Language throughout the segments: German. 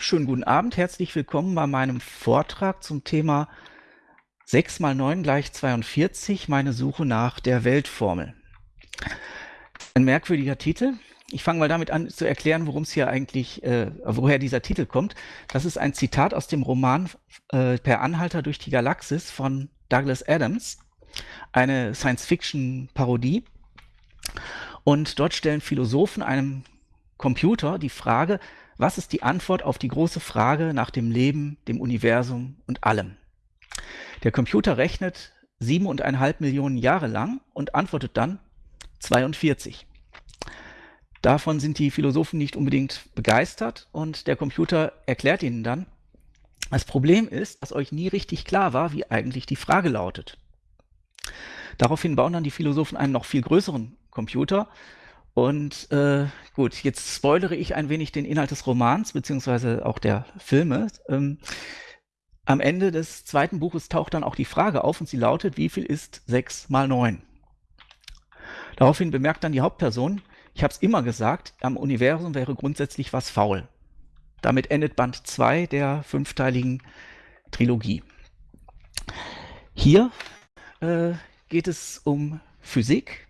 schönen guten Abend. Herzlich willkommen bei meinem Vortrag zum Thema 6 mal 9 gleich 42, meine Suche nach der Weltformel. Ein merkwürdiger Titel. Ich fange mal damit an zu erklären, worum es hier eigentlich, äh, woher dieser Titel kommt. Das ist ein Zitat aus dem Roman äh, Per Anhalter durch die Galaxis von Douglas Adams, eine Science-Fiction-Parodie. Und dort stellen Philosophen einem Computer die Frage, was ist die Antwort auf die große Frage nach dem Leben, dem Universum und allem? Der Computer rechnet siebeneinhalb Millionen Jahre lang und antwortet dann 42. Davon sind die Philosophen nicht unbedingt begeistert und der Computer erklärt ihnen dann, das Problem ist, dass euch nie richtig klar war, wie eigentlich die Frage lautet. Daraufhin bauen dann die Philosophen einen noch viel größeren Computer, und äh, gut, jetzt spoilere ich ein wenig den Inhalt des Romans, beziehungsweise auch der Filme. Ähm, am Ende des zweiten Buches taucht dann auch die Frage auf und sie lautet, wie viel ist 6 mal 9? Daraufhin bemerkt dann die Hauptperson, ich habe es immer gesagt, am Universum wäre grundsätzlich was faul. Damit endet Band 2 der fünfteiligen Trilogie. Hier äh, geht es um Physik,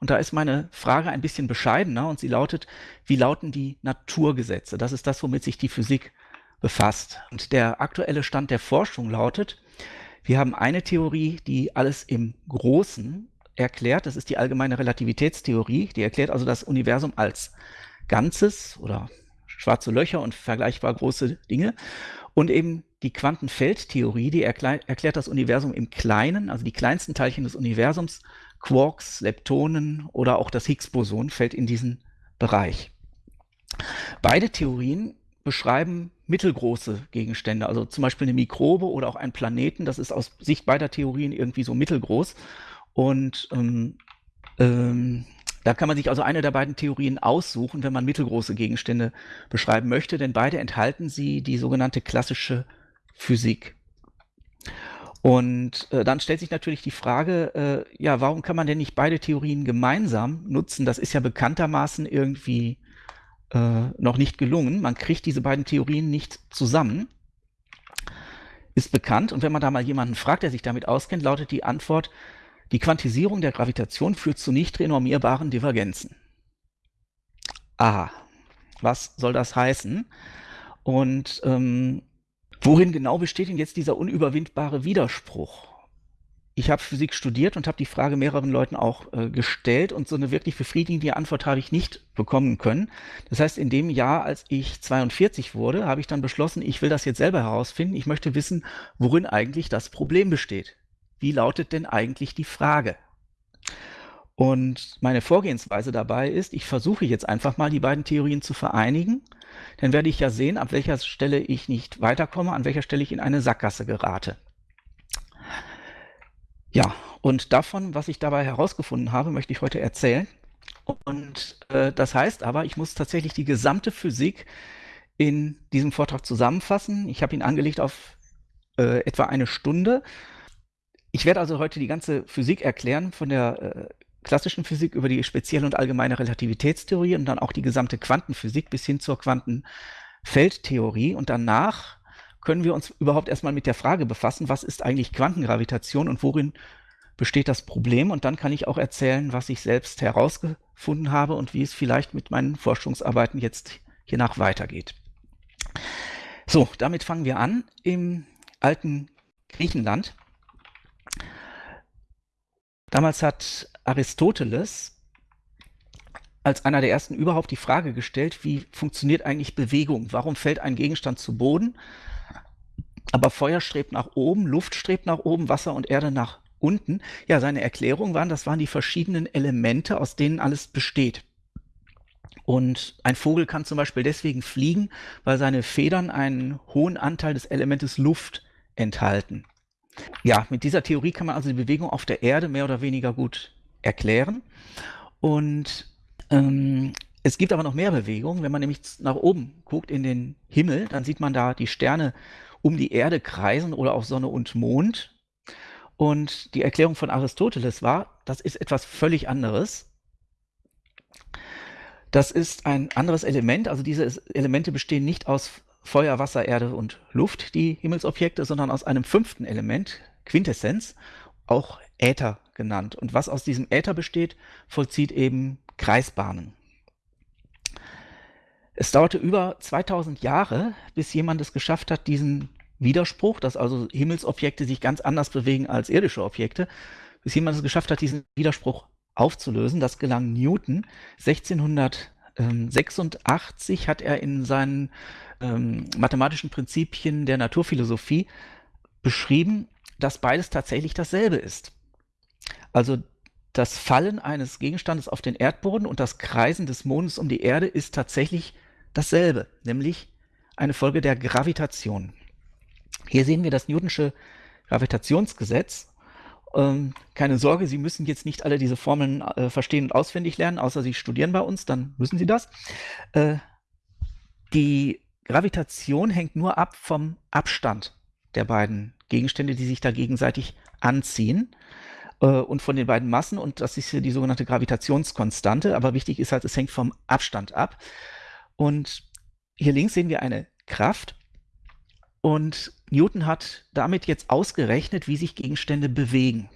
und da ist meine Frage ein bisschen bescheidener und sie lautet, wie lauten die Naturgesetze? Das ist das, womit sich die Physik befasst. Und der aktuelle Stand der Forschung lautet, wir haben eine Theorie, die alles im Großen erklärt. Das ist die allgemeine Relativitätstheorie. Die erklärt also das Universum als Ganzes oder schwarze Löcher und vergleichbar große Dinge. Und eben die Quantenfeldtheorie, die erklärt das Universum im Kleinen, also die kleinsten Teilchen des Universums Quarks, Leptonen oder auch das Higgs-Boson fällt in diesen Bereich. Beide Theorien beschreiben mittelgroße Gegenstände, also zum Beispiel eine Mikrobe oder auch einen Planeten. Das ist aus Sicht beider Theorien irgendwie so mittelgroß. Und ähm, ähm, da kann man sich also eine der beiden Theorien aussuchen, wenn man mittelgroße Gegenstände beschreiben möchte, denn beide enthalten sie die sogenannte klassische Physik. Und äh, dann stellt sich natürlich die Frage, äh, ja, warum kann man denn nicht beide Theorien gemeinsam nutzen? Das ist ja bekanntermaßen irgendwie äh, noch nicht gelungen. Man kriegt diese beiden Theorien nicht zusammen. Ist bekannt. Und wenn man da mal jemanden fragt, der sich damit auskennt, lautet die Antwort, die Quantisierung der Gravitation führt zu nicht renormierbaren Divergenzen. Aha, was soll das heißen? Und ähm, Worin genau besteht denn jetzt dieser unüberwindbare Widerspruch? Ich habe Physik studiert und habe die Frage mehreren Leuten auch äh, gestellt und so eine wirklich befriedigende Antwort habe ich nicht bekommen können. Das heißt, in dem Jahr, als ich 42 wurde, habe ich dann beschlossen, ich will das jetzt selber herausfinden. Ich möchte wissen, worin eigentlich das Problem besteht. Wie lautet denn eigentlich die Frage? Und meine Vorgehensweise dabei ist, ich versuche jetzt einfach mal die beiden Theorien zu vereinigen. Dann werde ich ja sehen, ab welcher Stelle ich nicht weiterkomme, an welcher Stelle ich in eine Sackgasse gerate. Ja, und davon, was ich dabei herausgefunden habe, möchte ich heute erzählen. Und äh, das heißt aber, ich muss tatsächlich die gesamte Physik in diesem Vortrag zusammenfassen. Ich habe ihn angelegt auf äh, etwa eine Stunde. Ich werde also heute die ganze Physik erklären, von der äh, klassischen Physik über die spezielle und allgemeine Relativitätstheorie und dann auch die gesamte Quantenphysik bis hin zur Quantenfeldtheorie. Und danach können wir uns überhaupt erstmal mit der Frage befassen, was ist eigentlich Quantengravitation und worin besteht das Problem? Und dann kann ich auch erzählen, was ich selbst herausgefunden habe und wie es vielleicht mit meinen Forschungsarbeiten jetzt hiernach weitergeht. So, damit fangen wir an im alten Griechenland. Damals hat Aristoteles als einer der ersten überhaupt die Frage gestellt, wie funktioniert eigentlich Bewegung? Warum fällt ein Gegenstand zu Boden? Aber Feuer strebt nach oben, Luft strebt nach oben, Wasser und Erde nach unten. Ja, seine Erklärung waren, das waren die verschiedenen Elemente, aus denen alles besteht. Und ein Vogel kann zum Beispiel deswegen fliegen, weil seine Federn einen hohen Anteil des Elementes Luft enthalten. Ja, mit dieser Theorie kann man also die Bewegung auf der Erde mehr oder weniger gut erklären. Und ähm, es gibt aber noch mehr Bewegungen. Wenn man nämlich nach oben guckt in den Himmel, dann sieht man da die Sterne um die Erde kreisen oder auch Sonne und Mond. Und die Erklärung von Aristoteles war, das ist etwas völlig anderes. Das ist ein anderes Element. Also diese Elemente bestehen nicht aus Feuer, Wasser, Erde und Luft, die Himmelsobjekte, sondern aus einem fünften Element, Quintessenz, auch Äther genannt. Und was aus diesem Äther besteht, vollzieht eben Kreisbahnen. Es dauerte über 2000 Jahre, bis jemand es geschafft hat, diesen Widerspruch, dass also Himmelsobjekte sich ganz anders bewegen als irdische Objekte, bis jemand es geschafft hat, diesen Widerspruch aufzulösen. Das gelang Newton. 1686 hat er in seinen ähm, mathematischen Prinzipien der Naturphilosophie beschrieben, dass beides tatsächlich dasselbe ist. Also das Fallen eines Gegenstandes auf den Erdboden und das Kreisen des Mondes um die Erde ist tatsächlich dasselbe, nämlich eine Folge der Gravitation. Hier sehen wir das Newtonsche Gravitationsgesetz. Ähm, keine Sorge, Sie müssen jetzt nicht alle diese Formeln äh, verstehen und auswendig lernen, außer Sie studieren bei uns, dann müssen Sie das. Äh, die Gravitation hängt nur ab vom Abstand der beiden Gegenstände, die sich da gegenseitig anziehen äh, und von den beiden Massen und das ist hier die sogenannte Gravitationskonstante, aber wichtig ist halt, es hängt vom Abstand ab. Und hier links sehen wir eine Kraft und Newton hat damit jetzt ausgerechnet, wie sich Gegenstände bewegen.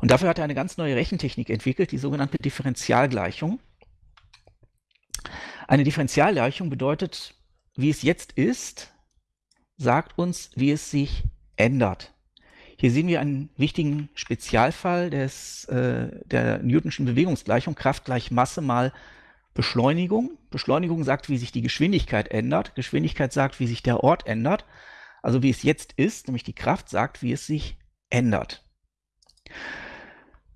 Und dafür hat er eine ganz neue Rechentechnik entwickelt, die sogenannte Differentialgleichung. Eine Differentialgleichung bedeutet, wie es jetzt ist, sagt uns, wie es sich ändert. Hier sehen wir einen wichtigen Spezialfall des, äh, der Newtonschen Bewegungsgleichung, Kraft gleich Masse mal Beschleunigung. Beschleunigung sagt, wie sich die Geschwindigkeit ändert. Geschwindigkeit sagt, wie sich der Ort ändert. Also wie es jetzt ist, nämlich die Kraft sagt, wie es sich ändert.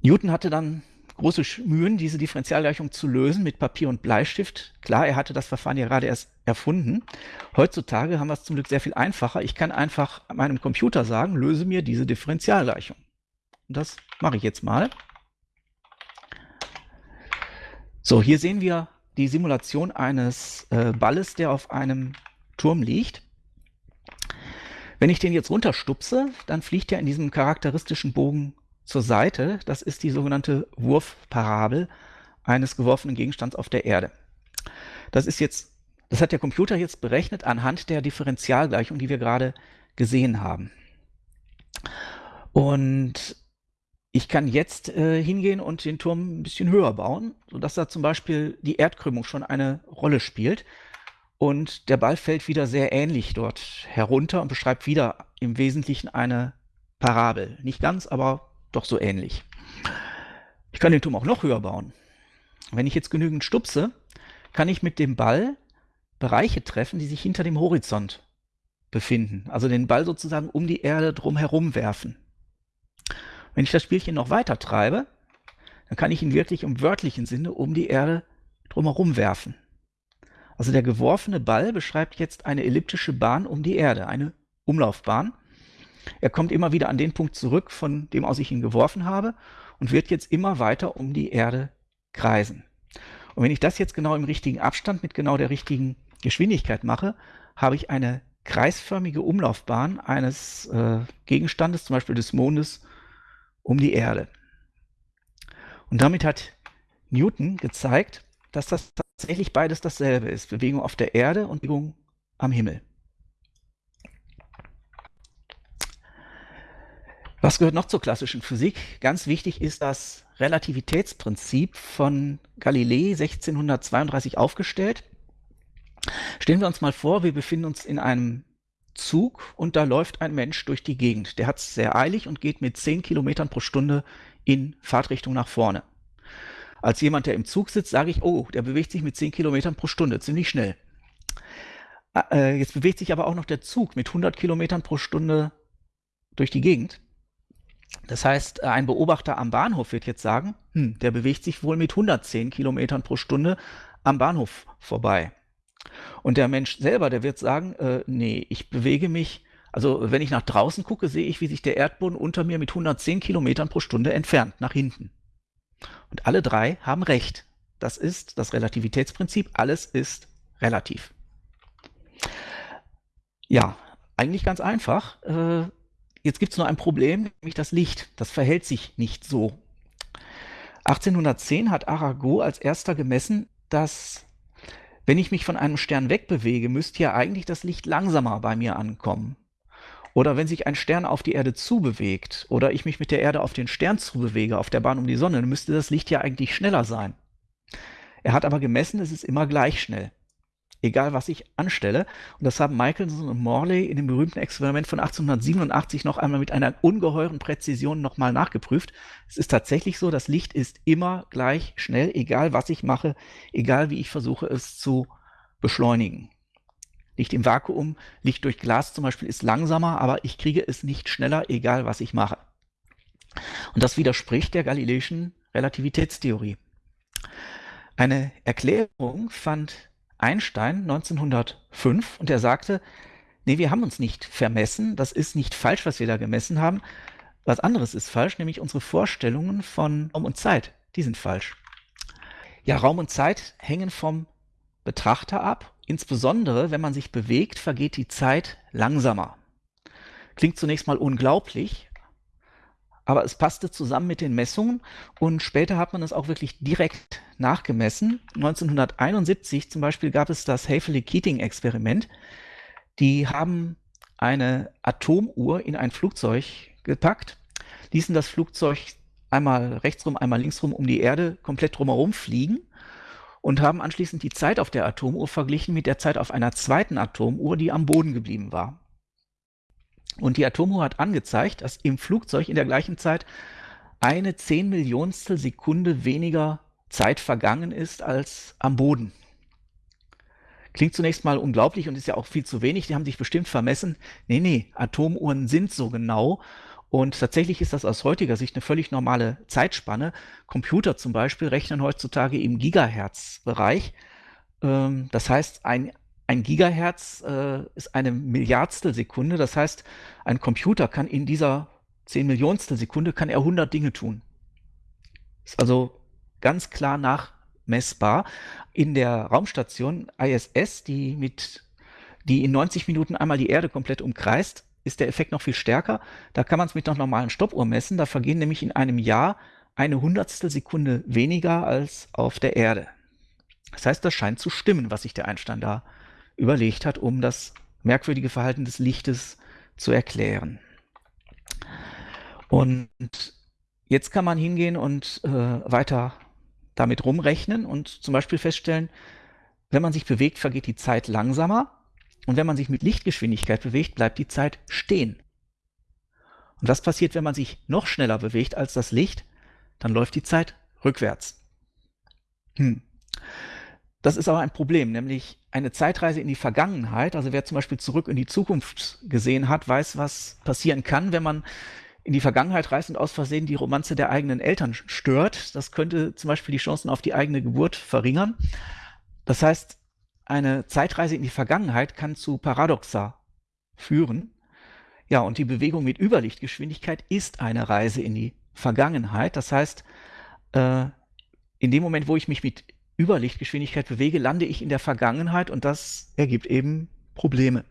Newton hatte dann große Mühen, diese Differentialgleichung zu lösen mit Papier und Bleistift. Klar, er hatte das Verfahren ja gerade erst erfunden. Heutzutage haben wir es zum Glück sehr viel einfacher. Ich kann einfach meinem Computer sagen, löse mir diese Differentialgleichung. Und das mache ich jetzt mal. So, hier sehen wir die Simulation eines äh, Balles, der auf einem Turm liegt. Wenn ich den jetzt runterstupse, dann fliegt er in diesem charakteristischen Bogen zur Seite. Das ist die sogenannte Wurfparabel eines geworfenen Gegenstands auf der Erde. Das ist jetzt, das hat der Computer jetzt berechnet anhand der Differentialgleichung, die wir gerade gesehen haben. Und ich kann jetzt äh, hingehen und den Turm ein bisschen höher bauen, sodass da zum Beispiel die Erdkrümmung schon eine Rolle spielt. Und der Ball fällt wieder sehr ähnlich dort herunter und beschreibt wieder im Wesentlichen eine Parabel. Nicht ganz, aber doch so ähnlich. Ich kann den Turm auch noch höher bauen. Wenn ich jetzt genügend stupse, kann ich mit dem Ball Bereiche treffen, die sich hinter dem Horizont befinden. Also den Ball sozusagen um die Erde drumherum werfen. Wenn ich das Spielchen noch weiter treibe, dann kann ich ihn wirklich im wörtlichen Sinne um die Erde drumherum werfen. Also der geworfene Ball beschreibt jetzt eine elliptische Bahn um die Erde, eine Umlaufbahn. Er kommt immer wieder an den Punkt zurück, von dem aus ich ihn geworfen habe und wird jetzt immer weiter um die Erde kreisen. Und wenn ich das jetzt genau im richtigen Abstand mit genau der richtigen Geschwindigkeit mache, habe ich eine kreisförmige Umlaufbahn eines äh, Gegenstandes, zum Beispiel des Mondes, um die Erde. Und damit hat Newton gezeigt, dass das tatsächlich beides dasselbe ist. Bewegung auf der Erde und Bewegung am Himmel. Was gehört noch zur klassischen Physik? Ganz wichtig ist das Relativitätsprinzip von Galilei 1632 aufgestellt. Stellen wir uns mal vor, wir befinden uns in einem Zug und da läuft ein Mensch durch die Gegend. Der hat es sehr eilig und geht mit 10 Kilometern pro Stunde in Fahrtrichtung nach vorne. Als jemand, der im Zug sitzt, sage ich, oh, der bewegt sich mit 10 Kilometern pro Stunde, ziemlich schnell. Äh, jetzt bewegt sich aber auch noch der Zug mit 100 Kilometern pro Stunde durch die Gegend. Das heißt, ein Beobachter am Bahnhof wird jetzt sagen, hm, der bewegt sich wohl mit 110 Kilometern pro Stunde am Bahnhof vorbei. Und der Mensch selber, der wird sagen, äh, nee, ich bewege mich, also wenn ich nach draußen gucke, sehe ich, wie sich der Erdboden unter mir mit 110 Kilometern pro Stunde entfernt, nach hinten. Und alle drei haben recht. Das ist das Relativitätsprinzip, alles ist relativ. Ja, eigentlich ganz einfach. Äh, jetzt gibt es nur ein Problem, nämlich das Licht. Das verhält sich nicht so. 1810 hat Arago als erster gemessen, dass Wenn ich mich von einem Stern wegbewege, müsste ja eigentlich das Licht langsamer bei mir ankommen. Oder wenn sich ein Stern auf die Erde zubewegt oder ich mich mit der Erde auf den Stern zubewege, auf der Bahn um die Sonne, müsste das Licht ja eigentlich schneller sein. Er hat aber gemessen, es ist immer gleich schnell egal was ich anstelle. Und das haben Michelson und Morley in dem berühmten Experiment von 1887 noch einmal mit einer ungeheuren Präzision nochmal nachgeprüft. Es ist tatsächlich so, das Licht ist immer gleich schnell, egal was ich mache, egal wie ich versuche es zu beschleunigen. Licht im Vakuum, Licht durch Glas zum Beispiel ist langsamer, aber ich kriege es nicht schneller, egal was ich mache. Und das widerspricht der galileischen Relativitätstheorie. Eine Erklärung fand Einstein 1905 und er sagte, nee, wir haben uns nicht vermessen, das ist nicht falsch, was wir da gemessen haben. Was anderes ist falsch, nämlich unsere Vorstellungen von Raum und Zeit, die sind falsch. Ja, Raum und Zeit hängen vom Betrachter ab. Insbesondere, wenn man sich bewegt, vergeht die Zeit langsamer. Klingt zunächst mal unglaublich, aber es passte zusammen mit den Messungen und später hat man es auch wirklich direkt nachgemessen. 1971 zum Beispiel gab es das Haefele-Keating-Experiment. Die haben eine Atomuhr in ein Flugzeug gepackt, ließen das Flugzeug einmal rechtsrum, einmal linksrum um die Erde komplett drumherum fliegen und haben anschließend die Zeit auf der Atomuhr verglichen mit der Zeit auf einer zweiten Atomuhr, die am Boden geblieben war. Und die Atomuhr hat angezeigt, dass im Flugzeug in der gleichen Zeit eine Zehnmillionstel Sekunde weniger Zeit vergangen ist als am Boden. Klingt zunächst mal unglaublich und ist ja auch viel zu wenig. Die haben sich bestimmt vermessen. Nee, nee, Atomuhren sind so genau. Und tatsächlich ist das aus heutiger Sicht eine völlig normale Zeitspanne. Computer zum Beispiel rechnen heutzutage im Gigahertz-Bereich. Ähm, das heißt, ein ein Gigahertz äh, ist eine Milliardstel Sekunde. Das heißt, ein Computer kann in dieser 10 Millionstel Sekunde kann er 100 Dinge tun. Ist also ganz klar nachmessbar. In der Raumstation ISS, die mit die in 90 Minuten einmal die Erde komplett umkreist, ist der Effekt noch viel stärker. Da kann man es mit einer normalen Stoppuhr messen. Da vergehen nämlich in einem Jahr eine Hundertstel Sekunde weniger als auf der Erde. Das heißt, das scheint zu stimmen, was sich der Einstein da überlegt hat, um das merkwürdige Verhalten des Lichtes zu erklären. Und jetzt kann man hingehen und äh, weiter damit rumrechnen und zum Beispiel feststellen, wenn man sich bewegt, vergeht die Zeit langsamer und wenn man sich mit Lichtgeschwindigkeit bewegt, bleibt die Zeit stehen. Und was passiert, wenn man sich noch schneller bewegt als das Licht? Dann läuft die Zeit rückwärts. Hm. Das ist aber ein Problem, nämlich eine Zeitreise in die Vergangenheit. Also wer zum Beispiel zurück in die Zukunft gesehen hat, weiß, was passieren kann, wenn man in die Vergangenheit reist und aus Versehen die Romanze der eigenen Eltern stört. Das könnte zum Beispiel die Chancen auf die eigene Geburt verringern. Das heißt, eine Zeitreise in die Vergangenheit kann zu Paradoxa führen. Ja, und die Bewegung mit Überlichtgeschwindigkeit ist eine Reise in die Vergangenheit. Das heißt, äh, in dem Moment, wo ich mich mit Überlichtgeschwindigkeit bewege, lande ich in der Vergangenheit und das ergibt eben Probleme.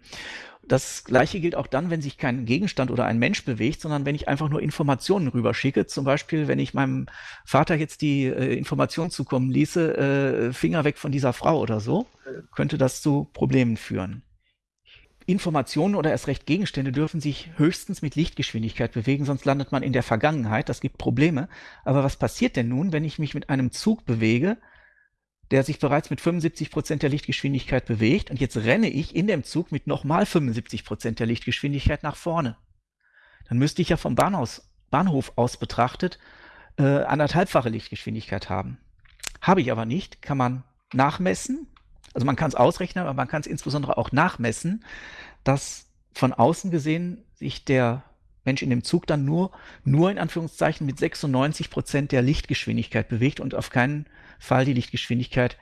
Das gleiche gilt auch dann, wenn sich kein Gegenstand oder ein Mensch bewegt, sondern wenn ich einfach nur Informationen rüberschicke. Zum Beispiel, wenn ich meinem Vater jetzt die äh, Information zukommen ließe, äh, Finger weg von dieser Frau oder so, könnte das zu Problemen führen. Informationen oder erst recht Gegenstände dürfen sich höchstens mit Lichtgeschwindigkeit bewegen, sonst landet man in der Vergangenheit. Das gibt Probleme. Aber was passiert denn nun, wenn ich mich mit einem Zug bewege, der sich bereits mit 75 Prozent der Lichtgeschwindigkeit bewegt und jetzt renne ich in dem Zug mit nochmal 75 Prozent der Lichtgeschwindigkeit nach vorne. Dann müsste ich ja vom Bahnhof, Bahnhof aus betrachtet äh, anderthalbfache Lichtgeschwindigkeit haben. Habe ich aber nicht, kann man nachmessen. Also man kann es ausrechnen, aber man kann es insbesondere auch nachmessen, dass von außen gesehen sich der Mensch in dem Zug dann nur, nur in Anführungszeichen mit 96 Prozent der Lichtgeschwindigkeit bewegt und auf keinen Fall die Lichtgeschwindigkeit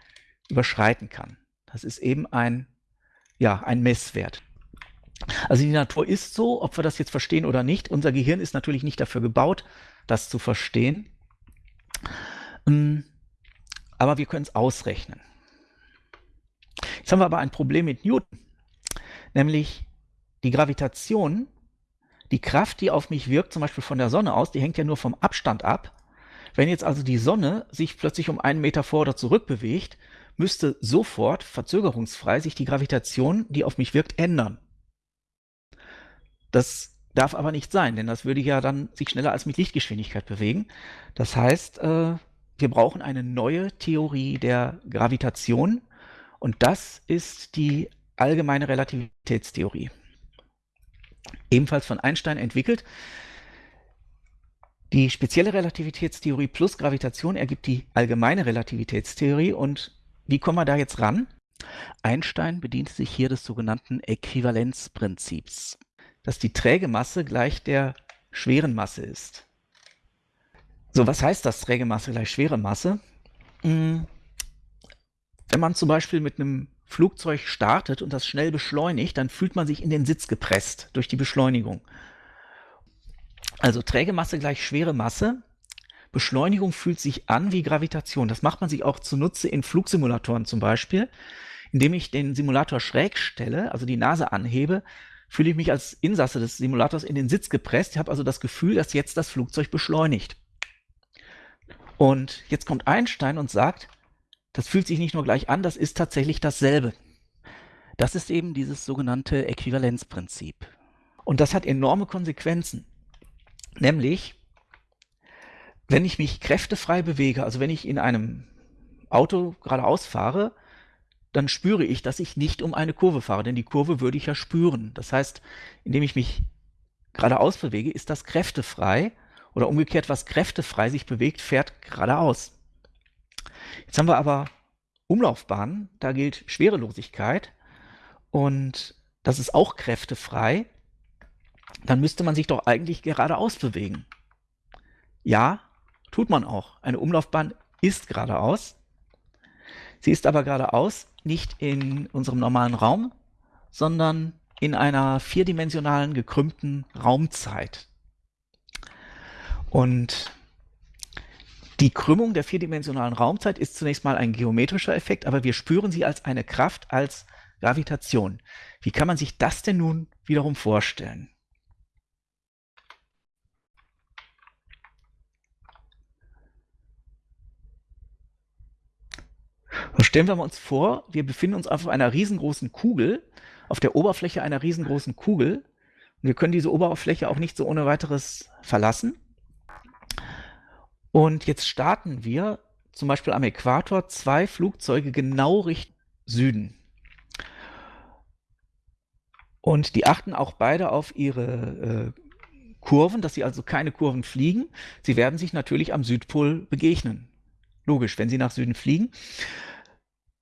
überschreiten kann. Das ist eben ein, ja, ein Messwert. Also die Natur ist so, ob wir das jetzt verstehen oder nicht. Unser Gehirn ist natürlich nicht dafür gebaut, das zu verstehen. Ähm, aber wir können es ausrechnen. Jetzt haben wir aber ein Problem mit Newton, nämlich die Gravitation die Kraft, die auf mich wirkt, zum Beispiel von der Sonne aus, die hängt ja nur vom Abstand ab. Wenn jetzt also die Sonne sich plötzlich um einen Meter vor oder zurück bewegt, müsste sofort, verzögerungsfrei, sich die Gravitation, die auf mich wirkt, ändern. Das darf aber nicht sein, denn das würde ja dann sich schneller als mit Lichtgeschwindigkeit bewegen. Das heißt, äh, wir brauchen eine neue Theorie der Gravitation und das ist die allgemeine Relativitätstheorie. Ebenfalls von Einstein entwickelt. Die spezielle Relativitätstheorie plus Gravitation ergibt die allgemeine Relativitätstheorie und wie kommen wir da jetzt ran? Einstein bediente sich hier des sogenannten Äquivalenzprinzips, dass die träge Masse gleich der schweren Masse ist. So, was heißt das träge Masse gleich schwere Masse? Hm, wenn man zum Beispiel mit einem Flugzeug startet und das schnell beschleunigt, dann fühlt man sich in den Sitz gepresst durch die Beschleunigung. Also träge Masse gleich schwere Masse. Beschleunigung fühlt sich an wie Gravitation. Das macht man sich auch zunutze in Flugsimulatoren zum Beispiel. Indem ich den Simulator schräg stelle, also die Nase anhebe, fühle ich mich als Insasse des Simulators in den Sitz gepresst. Ich habe also das Gefühl, dass jetzt das Flugzeug beschleunigt. Und jetzt kommt Einstein und sagt, das fühlt sich nicht nur gleich an, das ist tatsächlich dasselbe. Das ist eben dieses sogenannte Äquivalenzprinzip. Und das hat enorme Konsequenzen. Nämlich, wenn ich mich kräftefrei bewege, also wenn ich in einem Auto geradeaus fahre, dann spüre ich, dass ich nicht um eine Kurve fahre, denn die Kurve würde ich ja spüren. Das heißt, indem ich mich geradeaus bewege, ist das kräftefrei oder umgekehrt, was kräftefrei sich bewegt, fährt geradeaus. Jetzt haben wir aber Umlaufbahnen, da gilt Schwerelosigkeit und das ist auch kräftefrei. Dann müsste man sich doch eigentlich geradeaus bewegen. Ja, tut man auch. Eine Umlaufbahn ist geradeaus. Sie ist aber geradeaus nicht in unserem normalen Raum, sondern in einer vierdimensionalen gekrümmten Raumzeit. Und die Krümmung der vierdimensionalen Raumzeit ist zunächst mal ein geometrischer Effekt, aber wir spüren sie als eine Kraft, als Gravitation. Wie kann man sich das denn nun wiederum vorstellen? Stellen wir uns vor, wir befinden uns auf einer riesengroßen Kugel, auf der Oberfläche einer riesengroßen Kugel. Und wir können diese Oberfläche auch nicht so ohne weiteres verlassen. Und jetzt starten wir zum Beispiel am Äquator zwei Flugzeuge genau Richtung Süden. Und die achten auch beide auf ihre äh, Kurven, dass sie also keine Kurven fliegen. Sie werden sich natürlich am Südpol begegnen. Logisch, wenn sie nach Süden fliegen.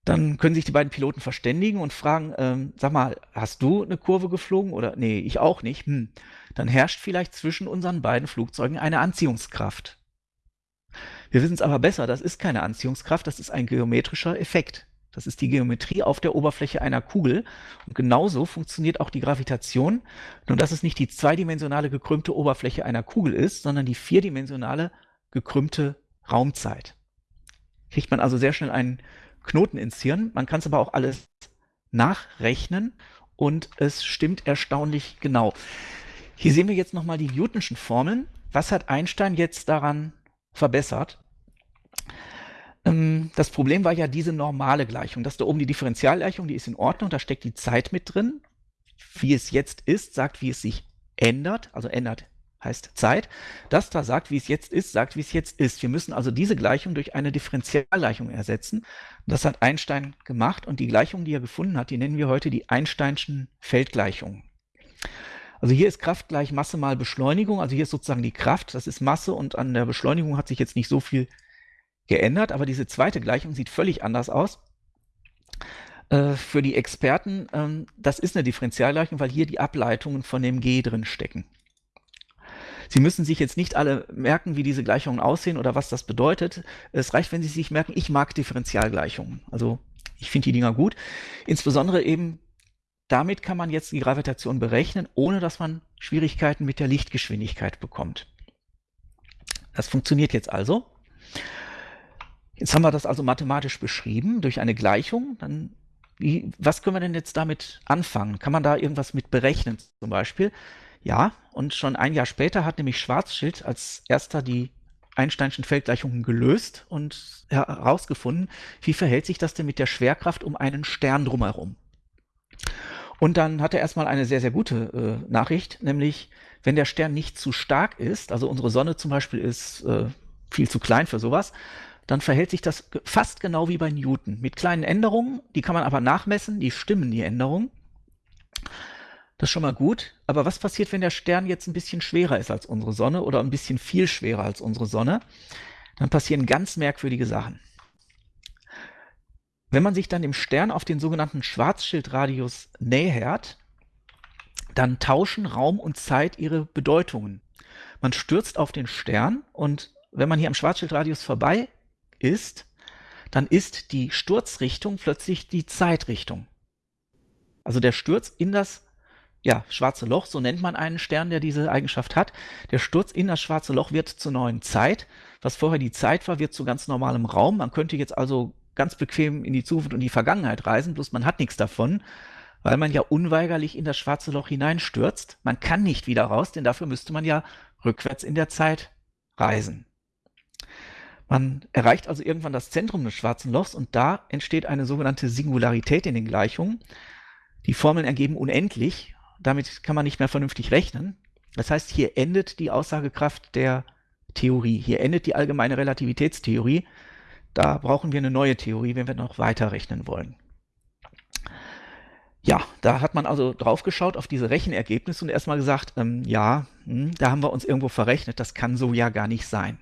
Dann können sich die beiden Piloten verständigen und fragen, ähm, sag mal, hast du eine Kurve geflogen oder nee, ich auch nicht. Hm. Dann herrscht vielleicht zwischen unseren beiden Flugzeugen eine Anziehungskraft. Wir wissen es aber besser, das ist keine Anziehungskraft, das ist ein geometrischer Effekt. Das ist die Geometrie auf der Oberfläche einer Kugel. Und genauso funktioniert auch die Gravitation, nur dass es nicht die zweidimensionale gekrümmte Oberfläche einer Kugel ist, sondern die vierdimensionale gekrümmte Raumzeit. Kriegt man also sehr schnell einen Knoten ins Hirn. Man kann es aber auch alles nachrechnen und es stimmt erstaunlich genau. Hier sehen wir jetzt nochmal die Newtonschen Formeln. Was hat Einstein jetzt daran verbessert. Ähm, das Problem war ja diese normale Gleichung. Das da oben die Differentialgleichung, die ist in Ordnung, da steckt die Zeit mit drin. Wie es jetzt ist, sagt, wie es sich ändert, also ändert heißt Zeit. Das da sagt, wie es jetzt ist, sagt, wie es jetzt ist. Wir müssen also diese Gleichung durch eine Differentialgleichung ersetzen. Das hat Einstein gemacht und die Gleichung, die er gefunden hat, die nennen wir heute die Einsteinschen Feldgleichungen. Also hier ist Kraft gleich Masse mal Beschleunigung. Also hier ist sozusagen die Kraft, das ist Masse und an der Beschleunigung hat sich jetzt nicht so viel geändert. Aber diese zweite Gleichung sieht völlig anders aus. Äh, für die Experten, ähm, das ist eine Differentialgleichung, weil hier die Ableitungen von dem G drin stecken. Sie müssen sich jetzt nicht alle merken, wie diese Gleichungen aussehen oder was das bedeutet. Es reicht, wenn Sie sich merken, ich mag Differentialgleichungen. Also ich finde die Dinger gut. Insbesondere eben damit kann man jetzt die Gravitation berechnen, ohne dass man Schwierigkeiten mit der Lichtgeschwindigkeit bekommt. Das funktioniert jetzt also. Jetzt haben wir das also mathematisch beschrieben durch eine Gleichung. Dann, wie, was können wir denn jetzt damit anfangen? Kann man da irgendwas mit berechnen zum Beispiel? Ja, und schon ein Jahr später hat nämlich Schwarzschild als erster die Einsteinschen Feldgleichungen gelöst und herausgefunden, wie verhält sich das denn mit der Schwerkraft um einen Stern drumherum. Und dann hat er erstmal eine sehr, sehr gute äh, Nachricht, nämlich wenn der Stern nicht zu stark ist, also unsere Sonne zum Beispiel ist äh, viel zu klein für sowas, dann verhält sich das fast genau wie bei Newton. Mit kleinen Änderungen, die kann man aber nachmessen, die stimmen die Änderungen. Das ist schon mal gut. Aber was passiert, wenn der Stern jetzt ein bisschen schwerer ist als unsere Sonne oder ein bisschen viel schwerer als unsere Sonne? Dann passieren ganz merkwürdige Sachen. Wenn man sich dann dem Stern auf den sogenannten Schwarzschildradius nähert, dann tauschen Raum und Zeit ihre Bedeutungen. Man stürzt auf den Stern und wenn man hier am Schwarzschildradius vorbei ist, dann ist die Sturzrichtung plötzlich die Zeitrichtung. Also der Sturz in das ja, schwarze Loch, so nennt man einen Stern, der diese Eigenschaft hat. Der Sturz in das schwarze Loch wird zur neuen Zeit. Was vorher die Zeit war, wird zu ganz normalem Raum. Man könnte jetzt also ganz bequem in die Zukunft und die Vergangenheit reisen, bloß man hat nichts davon, weil man ja unweigerlich in das schwarze Loch hineinstürzt. Man kann nicht wieder raus, denn dafür müsste man ja rückwärts in der Zeit reisen. Man erreicht also irgendwann das Zentrum des schwarzen Lochs und da entsteht eine sogenannte Singularität in den Gleichungen. Die Formeln ergeben unendlich damit kann man nicht mehr vernünftig rechnen. Das heißt, hier endet die Aussagekraft der Theorie. Hier endet die allgemeine Relativitätstheorie. Da brauchen wir eine neue Theorie, wenn wir noch weiter rechnen wollen. Ja, da hat man also drauf geschaut auf diese Rechenergebnisse und erstmal gesagt, ähm, ja, hm, da haben wir uns irgendwo verrechnet, das kann so ja gar nicht sein.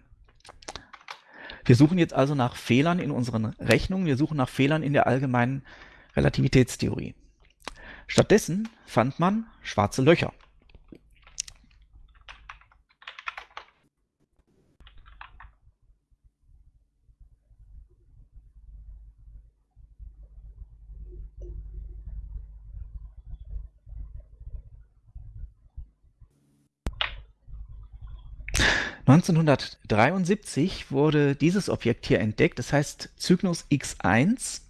Wir suchen jetzt also nach Fehlern in unseren Rechnungen, wir suchen nach Fehlern in der allgemeinen Relativitätstheorie. Stattdessen fand man schwarze Löcher. Neunzehnhundertdreiundsiebzig wurde dieses Objekt hier entdeckt, das heißt Cygnus X1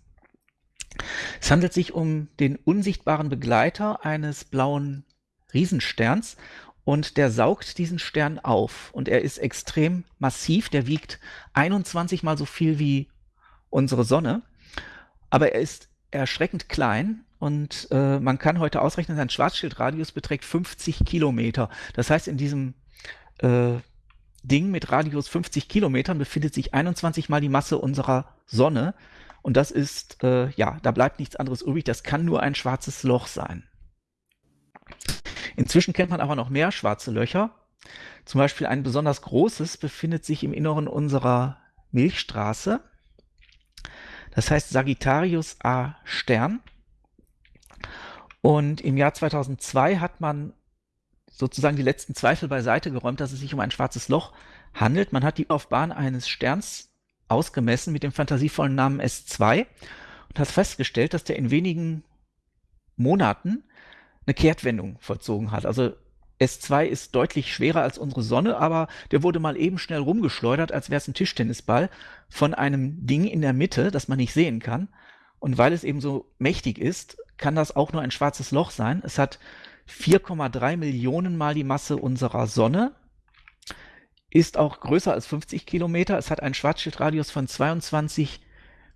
es handelt sich um den unsichtbaren Begleiter eines blauen Riesensterns und der saugt diesen Stern auf und er ist extrem massiv, der wiegt 21 mal so viel wie unsere Sonne, aber er ist erschreckend klein und äh, man kann heute ausrechnen, sein Schwarzschildradius beträgt 50 Kilometer. Das heißt, in diesem äh, Ding mit Radius 50 Kilometern befindet sich 21 mal die Masse unserer Sonne. Und das ist, äh, ja, da bleibt nichts anderes übrig. Das kann nur ein schwarzes Loch sein. Inzwischen kennt man aber noch mehr schwarze Löcher. Zum Beispiel ein besonders großes befindet sich im Inneren unserer Milchstraße. Das heißt Sagittarius A Stern. Und im Jahr 2002 hat man sozusagen die letzten Zweifel beiseite geräumt, dass es sich um ein schwarzes Loch handelt. Man hat die Laufbahn eines Sterns ausgemessen mit dem fantasievollen Namen S2 und hat festgestellt, dass der in wenigen Monaten eine Kehrtwendung vollzogen hat. Also S2 ist deutlich schwerer als unsere Sonne, aber der wurde mal eben schnell rumgeschleudert, als wäre es ein Tischtennisball, von einem Ding in der Mitte, das man nicht sehen kann. Und weil es eben so mächtig ist, kann das auch nur ein schwarzes Loch sein. Es hat 4,3 Millionen Mal die Masse unserer Sonne ist auch größer als 50 Kilometer. Es hat einen Schwarzschildradius von 22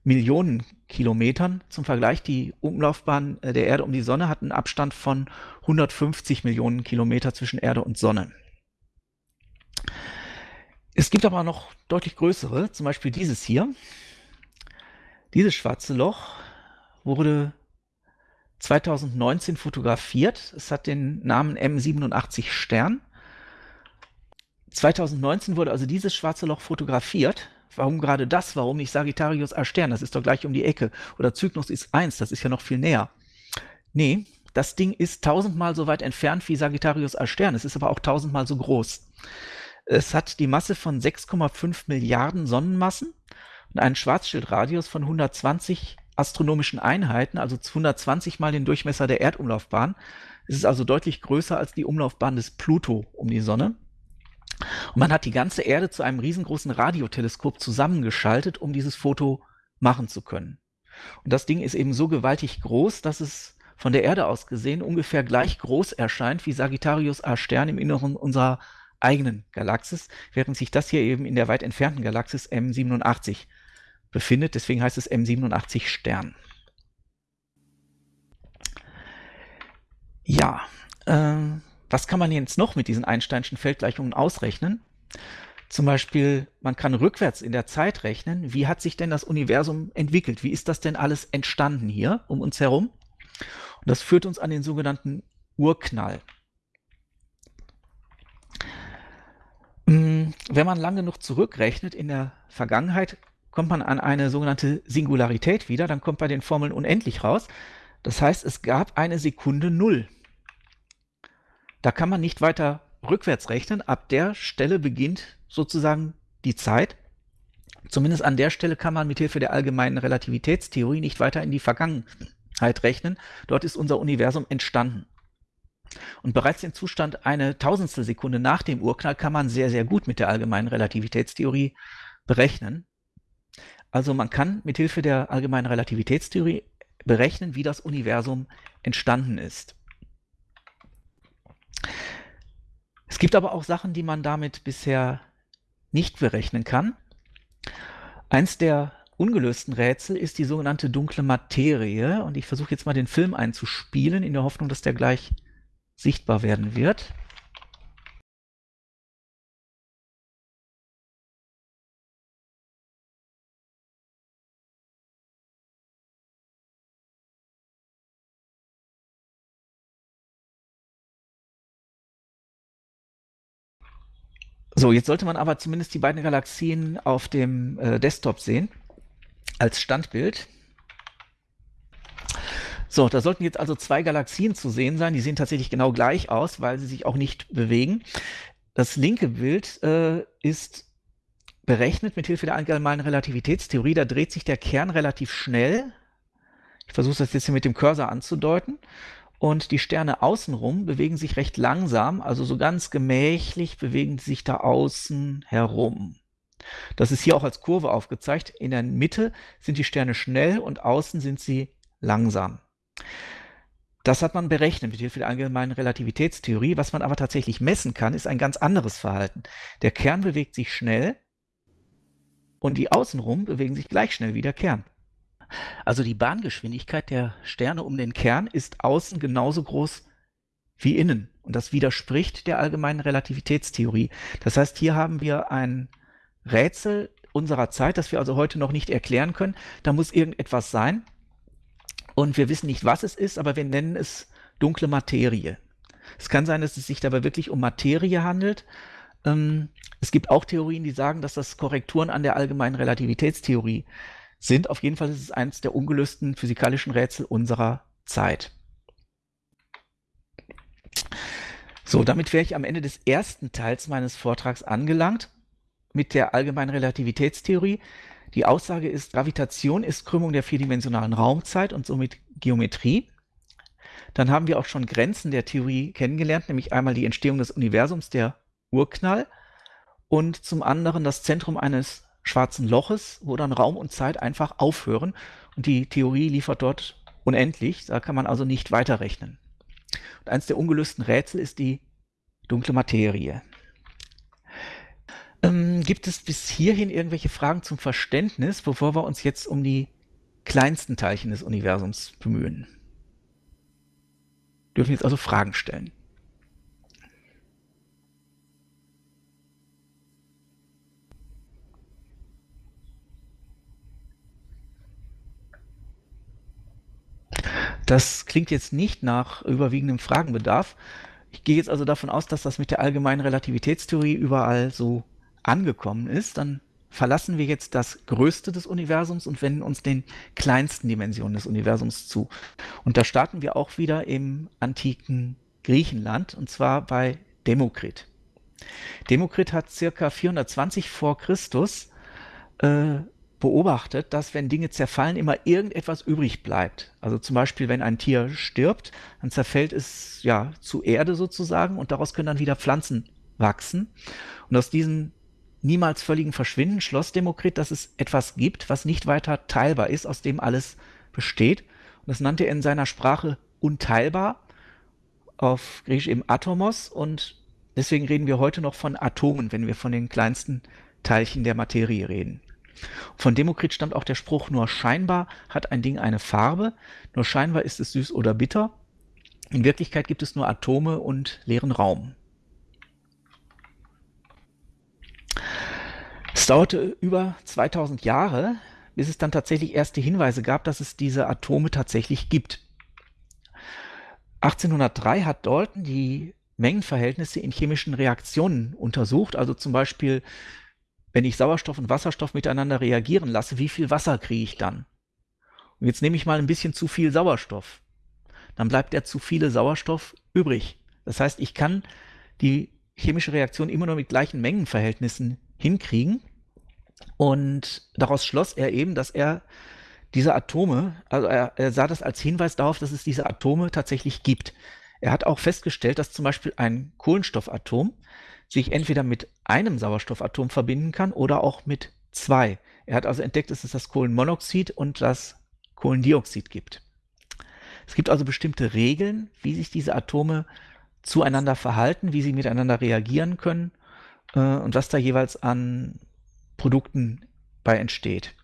Millionen Kilometern. Zum Vergleich, die Umlaufbahn äh, der Erde um die Sonne hat einen Abstand von 150 Millionen Kilometer zwischen Erde und Sonne. Es gibt aber noch deutlich größere, zum Beispiel dieses hier. Dieses schwarze Loch wurde 2019 fotografiert. Es hat den Namen M87 Stern 2019 wurde also dieses schwarze Loch fotografiert. Warum gerade das? Warum nicht Sagittarius A Stern? Das ist doch gleich um die Ecke. Oder Cygnus ist 1, das ist ja noch viel näher. Nee, das Ding ist tausendmal so weit entfernt wie Sagittarius A Stern. Es ist aber auch tausendmal so groß. Es hat die Masse von 6,5 Milliarden Sonnenmassen und einen Schwarzschildradius von 120 astronomischen Einheiten, also 120 mal den Durchmesser der Erdumlaufbahn. Es ist also deutlich größer als die Umlaufbahn des Pluto um die Sonne. Und man hat die ganze Erde zu einem riesengroßen Radioteleskop zusammengeschaltet, um dieses Foto machen zu können. Und das Ding ist eben so gewaltig groß, dass es von der Erde aus gesehen ungefähr gleich groß erscheint wie Sagittarius A Stern im Inneren unserer eigenen Galaxis, während sich das hier eben in der weit entfernten Galaxis M87 befindet. Deswegen heißt es M87 Stern. Ja, äh, was kann man jetzt noch mit diesen Einsteinschen Feldgleichungen ausrechnen? Zum Beispiel, man kann rückwärts in der Zeit rechnen. Wie hat sich denn das Universum entwickelt? Wie ist das denn alles entstanden hier um uns herum? Und das führt uns an den sogenannten Urknall. Hm, wenn man lange genug zurückrechnet in der Vergangenheit, kommt man an eine sogenannte Singularität wieder, dann kommt bei den Formeln unendlich raus. Das heißt, es gab eine Sekunde Null. Da kann man nicht weiter rückwärts rechnen. Ab der Stelle beginnt sozusagen die Zeit. Zumindest an der Stelle kann man mit Hilfe der allgemeinen Relativitätstheorie nicht weiter in die Vergangenheit rechnen. Dort ist unser Universum entstanden. Und bereits den Zustand eine Tausendstel Sekunde nach dem Urknall kann man sehr, sehr gut mit der allgemeinen Relativitätstheorie berechnen. Also man kann mit Hilfe der allgemeinen Relativitätstheorie berechnen, wie das Universum entstanden ist. Es gibt aber auch Sachen, die man damit bisher nicht berechnen kann. Eins der ungelösten Rätsel ist die sogenannte dunkle Materie. Und ich versuche jetzt mal den Film einzuspielen, in der Hoffnung, dass der gleich sichtbar werden wird. So, jetzt sollte man aber zumindest die beiden Galaxien auf dem äh, Desktop sehen als Standbild. So, da sollten jetzt also zwei Galaxien zu sehen sein. Die sehen tatsächlich genau gleich aus, weil sie sich auch nicht bewegen. Das linke Bild äh, ist berechnet mit Hilfe der allgemeinen Relativitätstheorie. Da dreht sich der Kern relativ schnell. Ich versuche das jetzt hier mit dem Cursor anzudeuten. Und die Sterne außenrum bewegen sich recht langsam, also so ganz gemächlich bewegen sie sich da außen herum. Das ist hier auch als Kurve aufgezeigt. In der Mitte sind die Sterne schnell und außen sind sie langsam. Das hat man berechnet mit Hilfe der allgemeinen Relativitätstheorie. Was man aber tatsächlich messen kann, ist ein ganz anderes Verhalten. Der Kern bewegt sich schnell und die außenrum bewegen sich gleich schnell wie der Kern. Also die Bahngeschwindigkeit der Sterne um den Kern ist außen genauso groß wie innen. Und das widerspricht der allgemeinen Relativitätstheorie. Das heißt, hier haben wir ein Rätsel unserer Zeit, das wir also heute noch nicht erklären können. Da muss irgendetwas sein. Und wir wissen nicht, was es ist, aber wir nennen es dunkle Materie. Es kann sein, dass es sich dabei wirklich um Materie handelt. Ähm, es gibt auch Theorien, die sagen, dass das Korrekturen an der allgemeinen Relativitätstheorie sind. Auf jeden Fall ist es eines der ungelösten physikalischen Rätsel unserer Zeit. So, damit wäre ich am Ende des ersten Teils meines Vortrags angelangt mit der allgemeinen Relativitätstheorie. Die Aussage ist, Gravitation ist Krümmung der vierdimensionalen Raumzeit und somit Geometrie. Dann haben wir auch schon Grenzen der Theorie kennengelernt, nämlich einmal die Entstehung des Universums, der Urknall, und zum anderen das Zentrum eines schwarzen Loches, wo dann Raum und Zeit einfach aufhören. Und die Theorie liefert dort unendlich. Da kann man also nicht weiterrechnen. Und eines der ungelösten Rätsel ist die dunkle Materie. Ähm, gibt es bis hierhin irgendwelche Fragen zum Verständnis, bevor wir uns jetzt um die kleinsten Teilchen des Universums bemühen? Dürfen jetzt also Fragen stellen. Das klingt jetzt nicht nach überwiegendem Fragenbedarf. Ich gehe jetzt also davon aus, dass das mit der allgemeinen Relativitätstheorie überall so angekommen ist. Dann verlassen wir jetzt das Größte des Universums und wenden uns den kleinsten Dimensionen des Universums zu. Und da starten wir auch wieder im antiken Griechenland und zwar bei Demokrit. Demokrit hat circa 420 vor Christus äh, beobachtet, dass wenn Dinge zerfallen, immer irgendetwas übrig bleibt. Also zum Beispiel, wenn ein Tier stirbt, dann zerfällt es ja zu Erde sozusagen und daraus können dann wieder Pflanzen wachsen. Und aus diesem niemals völligen Verschwinden schloss Demokrit, dass es etwas gibt, was nicht weiter teilbar ist, aus dem alles besteht. Und das nannte er in seiner Sprache unteilbar, auf Griechisch eben Atomos. Und deswegen reden wir heute noch von Atomen, wenn wir von den kleinsten Teilchen der Materie reden. Von Demokrit stammt auch der Spruch, nur scheinbar hat ein Ding eine Farbe, nur scheinbar ist es süß oder bitter. In Wirklichkeit gibt es nur Atome und leeren Raum. Es dauerte über 2000 Jahre, bis es dann tatsächlich erste Hinweise gab, dass es diese Atome tatsächlich gibt. 1803 hat Dalton die Mengenverhältnisse in chemischen Reaktionen untersucht, also zum Beispiel, wenn ich Sauerstoff und Wasserstoff miteinander reagieren lasse, wie viel Wasser kriege ich dann? Und jetzt nehme ich mal ein bisschen zu viel Sauerstoff. Dann bleibt der zu viele Sauerstoff übrig. Das heißt, ich kann die chemische Reaktion immer nur mit gleichen Mengenverhältnissen hinkriegen. Und daraus schloss er eben, dass er diese Atome, also er, er, sah das als Hinweis darauf, dass es diese Atome tatsächlich gibt. Er hat auch festgestellt, dass zum Beispiel ein Kohlenstoffatom sich entweder mit einem Sauerstoffatom verbinden kann oder auch mit zwei. Er hat also entdeckt, dass es das Kohlenmonoxid und das Kohlendioxid gibt. Es gibt also bestimmte Regeln, wie sich diese Atome zueinander verhalten, wie sie miteinander reagieren können äh, und was da jeweils an Produkten bei entsteht.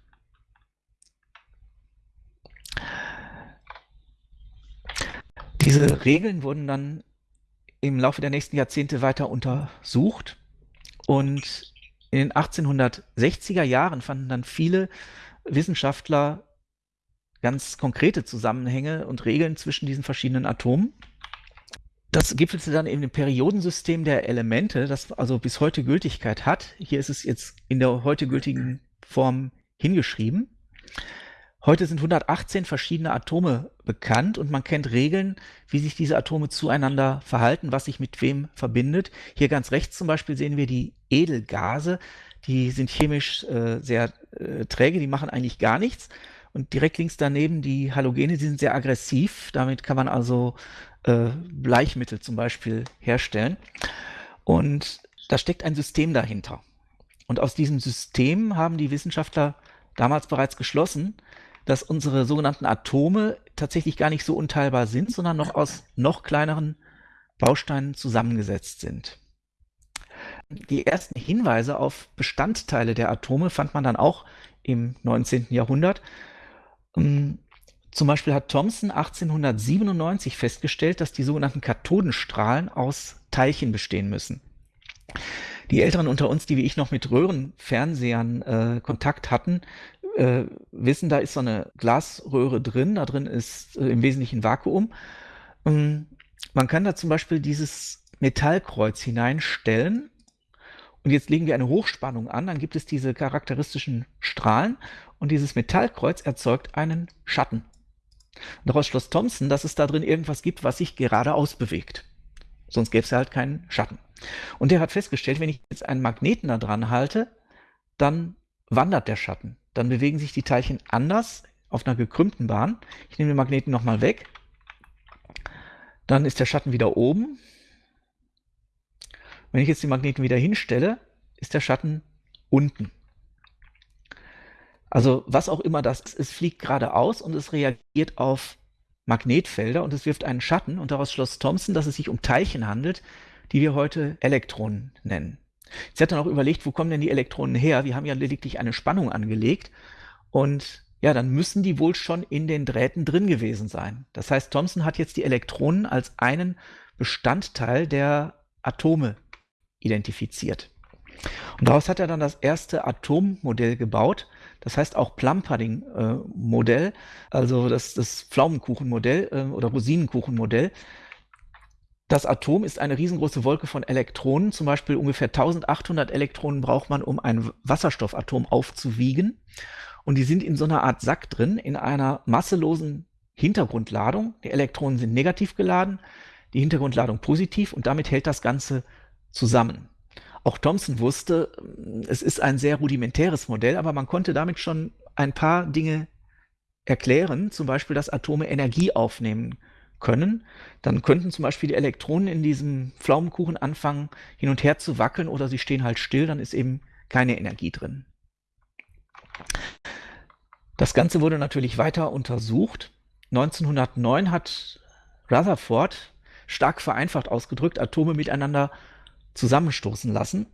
Diese Regeln wurden dann im Laufe der nächsten Jahrzehnte weiter untersucht und in den 1860er Jahren fanden dann viele Wissenschaftler ganz konkrete Zusammenhänge und Regeln zwischen diesen verschiedenen Atomen. Das gipfelte dann in dem Periodensystem der Elemente, das also bis heute Gültigkeit hat. Hier ist es jetzt in der heute gültigen Form hingeschrieben. Heute sind 118 verschiedene Atome bekannt und man kennt Regeln, wie sich diese Atome zueinander verhalten, was sich mit wem verbindet. Hier ganz rechts zum Beispiel sehen wir die Edelgase. Die sind chemisch äh, sehr äh, träge, die machen eigentlich gar nichts. Und direkt links daneben die Halogene, die sind sehr aggressiv. Damit kann man also äh, Bleichmittel zum Beispiel herstellen. Und da steckt ein System dahinter. Und aus diesem System haben die Wissenschaftler damals bereits geschlossen, dass unsere sogenannten Atome tatsächlich gar nicht so unteilbar sind, sondern noch aus noch kleineren Bausteinen zusammengesetzt sind. Die ersten Hinweise auf Bestandteile der Atome fand man dann auch im 19. Jahrhundert. Ähm, zum Beispiel hat Thomson 1897 festgestellt, dass die sogenannten Kathodenstrahlen aus Teilchen bestehen müssen. Die Älteren unter uns, die wie ich noch mit Röhrenfernsehern äh, Kontakt hatten, äh, wissen, da ist so eine Glasröhre drin, da drin ist äh, im Wesentlichen Vakuum. Ähm, man kann da zum Beispiel dieses Metallkreuz hineinstellen und jetzt legen wir eine Hochspannung an, dann gibt es diese charakteristischen Strahlen und dieses Metallkreuz erzeugt einen Schatten. Und daraus schloss Thomson, dass es da drin irgendwas gibt, was sich geradeaus bewegt. Sonst gäbe es halt keinen Schatten. Und er hat festgestellt, wenn ich jetzt einen Magneten da dran halte, dann wandert der Schatten dann bewegen sich die Teilchen anders auf einer gekrümmten Bahn. Ich nehme den Magneten nochmal weg. Dann ist der Schatten wieder oben. Wenn ich jetzt den Magneten wieder hinstelle, ist der Schatten unten. Also was auch immer das ist, es fliegt geradeaus und es reagiert auf Magnetfelder und es wirft einen Schatten und daraus schloss Thomson, dass es sich um Teilchen handelt, die wir heute Elektronen nennen. Sie hat dann auch überlegt, wo kommen denn die Elektronen her? Wir haben ja lediglich eine Spannung angelegt und ja, dann müssen die wohl schon in den Drähten drin gewesen sein. Das heißt, Thomson hat jetzt die Elektronen als einen Bestandteil der Atome identifiziert. Und daraus hat er dann das erste Atommodell gebaut, das heißt auch Plum-Pudding-Modell, also das, das Pflaumenkuchenmodell äh, oder Rosinenkuchenmodell. Das Atom ist eine riesengroße Wolke von Elektronen. Zum Beispiel ungefähr 1800 Elektronen braucht man, um ein Wasserstoffatom aufzuwiegen. Und die sind in so einer Art Sack drin, in einer masselosen Hintergrundladung. Die Elektronen sind negativ geladen, die Hintergrundladung positiv und damit hält das Ganze zusammen. Auch Thomson wusste, es ist ein sehr rudimentäres Modell, aber man konnte damit schon ein paar Dinge erklären, zum Beispiel, dass Atome Energie aufnehmen können, dann könnten zum Beispiel die Elektronen in diesem Pflaumenkuchen anfangen, hin und her zu wackeln oder sie stehen halt still, dann ist eben keine Energie drin. Das Ganze wurde natürlich weiter untersucht. 1909 hat Rutherford, stark vereinfacht ausgedrückt, Atome miteinander zusammenstoßen lassen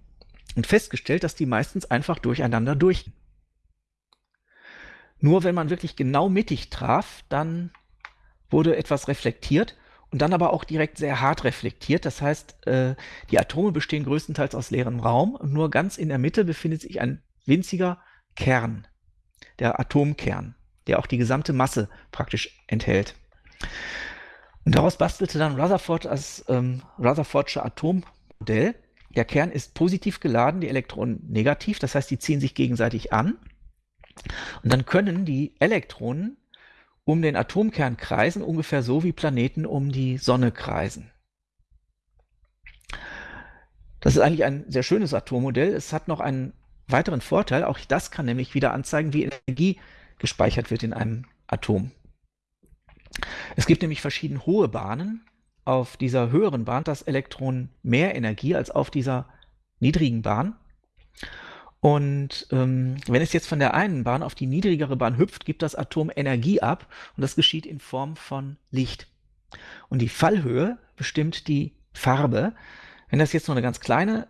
und festgestellt, dass die meistens einfach durcheinander durch. Nur wenn man wirklich genau mittig traf, dann wurde etwas reflektiert und dann aber auch direkt sehr hart reflektiert. Das heißt, äh, die Atome bestehen größtenteils aus leerem Raum und nur ganz in der Mitte befindet sich ein winziger Kern, der Atomkern, der auch die gesamte Masse praktisch enthält. Und daraus bastelte dann Rutherford das ähm, Rutherfordsche Atommodell. Der Kern ist positiv geladen, die Elektronen negativ, das heißt, die ziehen sich gegenseitig an. Und dann können die Elektronen um den Atomkern kreisen, ungefähr so wie Planeten um die Sonne kreisen. Das ist eigentlich ein sehr schönes Atommodell. Es hat noch einen weiteren Vorteil. Auch das kann nämlich wieder anzeigen, wie Energie gespeichert wird in einem Atom. Es gibt nämlich verschieden hohe Bahnen. Auf dieser höheren Bahn hat das Elektron mehr Energie als auf dieser niedrigen Bahn. Und ähm, wenn es jetzt von der einen Bahn auf die niedrigere Bahn hüpft, gibt das Atom Energie ab und das geschieht in Form von Licht. Und die Fallhöhe bestimmt die Farbe. Wenn das jetzt nur eine ganz kleine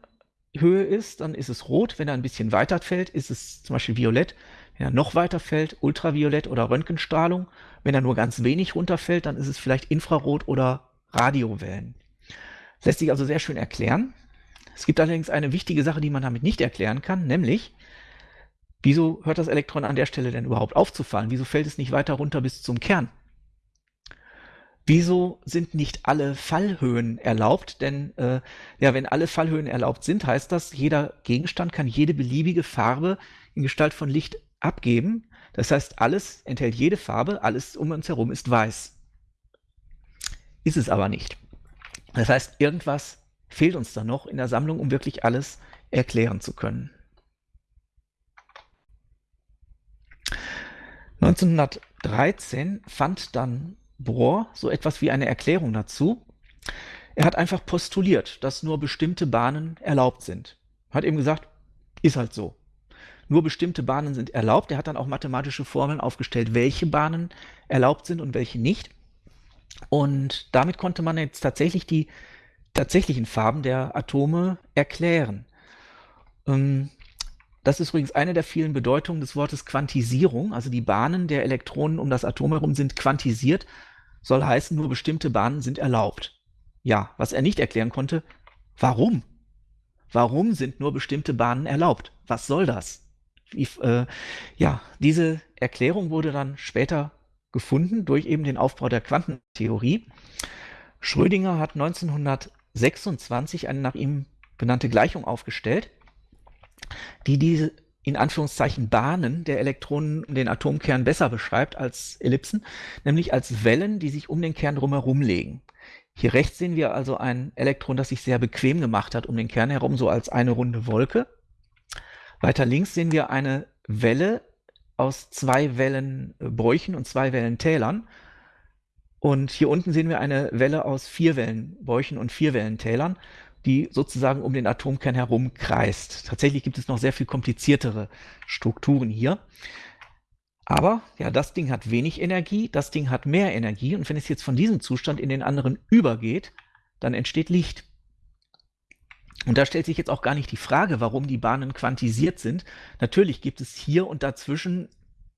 Höhe ist, dann ist es rot. Wenn er ein bisschen weiter fällt, ist es zum Beispiel violett. Wenn er noch weiter fällt, ultraviolett oder Röntgenstrahlung. Wenn er nur ganz wenig runterfällt, dann ist es vielleicht Infrarot oder Radiowellen. Lässt sich also sehr schön erklären. Es gibt allerdings eine wichtige Sache, die man damit nicht erklären kann, nämlich, wieso hört das Elektron an der Stelle denn überhaupt aufzufallen? Wieso fällt es nicht weiter runter bis zum Kern? Wieso sind nicht alle Fallhöhen erlaubt? Denn äh, ja, wenn alle Fallhöhen erlaubt sind, heißt das, jeder Gegenstand kann jede beliebige Farbe in Gestalt von Licht abgeben. Das heißt, alles enthält jede Farbe, alles um uns herum ist weiß. Ist es aber nicht. Das heißt, irgendwas fehlt uns da noch in der Sammlung, um wirklich alles erklären zu können. 1913 fand dann Bohr so etwas wie eine Erklärung dazu. Er hat einfach postuliert, dass nur bestimmte Bahnen erlaubt sind. Hat eben gesagt, ist halt so. Nur bestimmte Bahnen sind erlaubt. Er hat dann auch mathematische Formeln aufgestellt, welche Bahnen erlaubt sind und welche nicht. Und damit konnte man jetzt tatsächlich die tatsächlichen Farben der Atome erklären. Ähm, das ist übrigens eine der vielen Bedeutungen des Wortes Quantisierung. Also die Bahnen der Elektronen um das Atom herum sind quantisiert, soll heißen, nur bestimmte Bahnen sind erlaubt. Ja, was er nicht erklären konnte, warum? Warum sind nur bestimmte Bahnen erlaubt? Was soll das? Wie, äh, ja, diese Erklärung wurde dann später gefunden durch eben den Aufbau der Quantentheorie. Schrödinger hat 1900 26 eine nach ihm benannte Gleichung aufgestellt, die diese in Anführungszeichen Bahnen der Elektronen um den Atomkern besser beschreibt als Ellipsen, nämlich als Wellen, die sich um den Kern drumherum legen. Hier rechts sehen wir also ein Elektron, das sich sehr bequem gemacht hat um den Kern herum, so als eine runde Wolke. Weiter links sehen wir eine Welle aus zwei Wellenbräuchen und zwei Wellentälern. Und hier unten sehen wir eine Welle aus vier Wellenbäuchen und vier Wellentälern, die sozusagen um den Atomkern herum kreist. Tatsächlich gibt es noch sehr viel kompliziertere Strukturen hier. Aber ja, das Ding hat wenig Energie, das Ding hat mehr Energie und wenn es jetzt von diesem Zustand in den anderen übergeht, dann entsteht Licht. Und da stellt sich jetzt auch gar nicht die Frage, warum die Bahnen quantisiert sind. Natürlich gibt es hier und dazwischen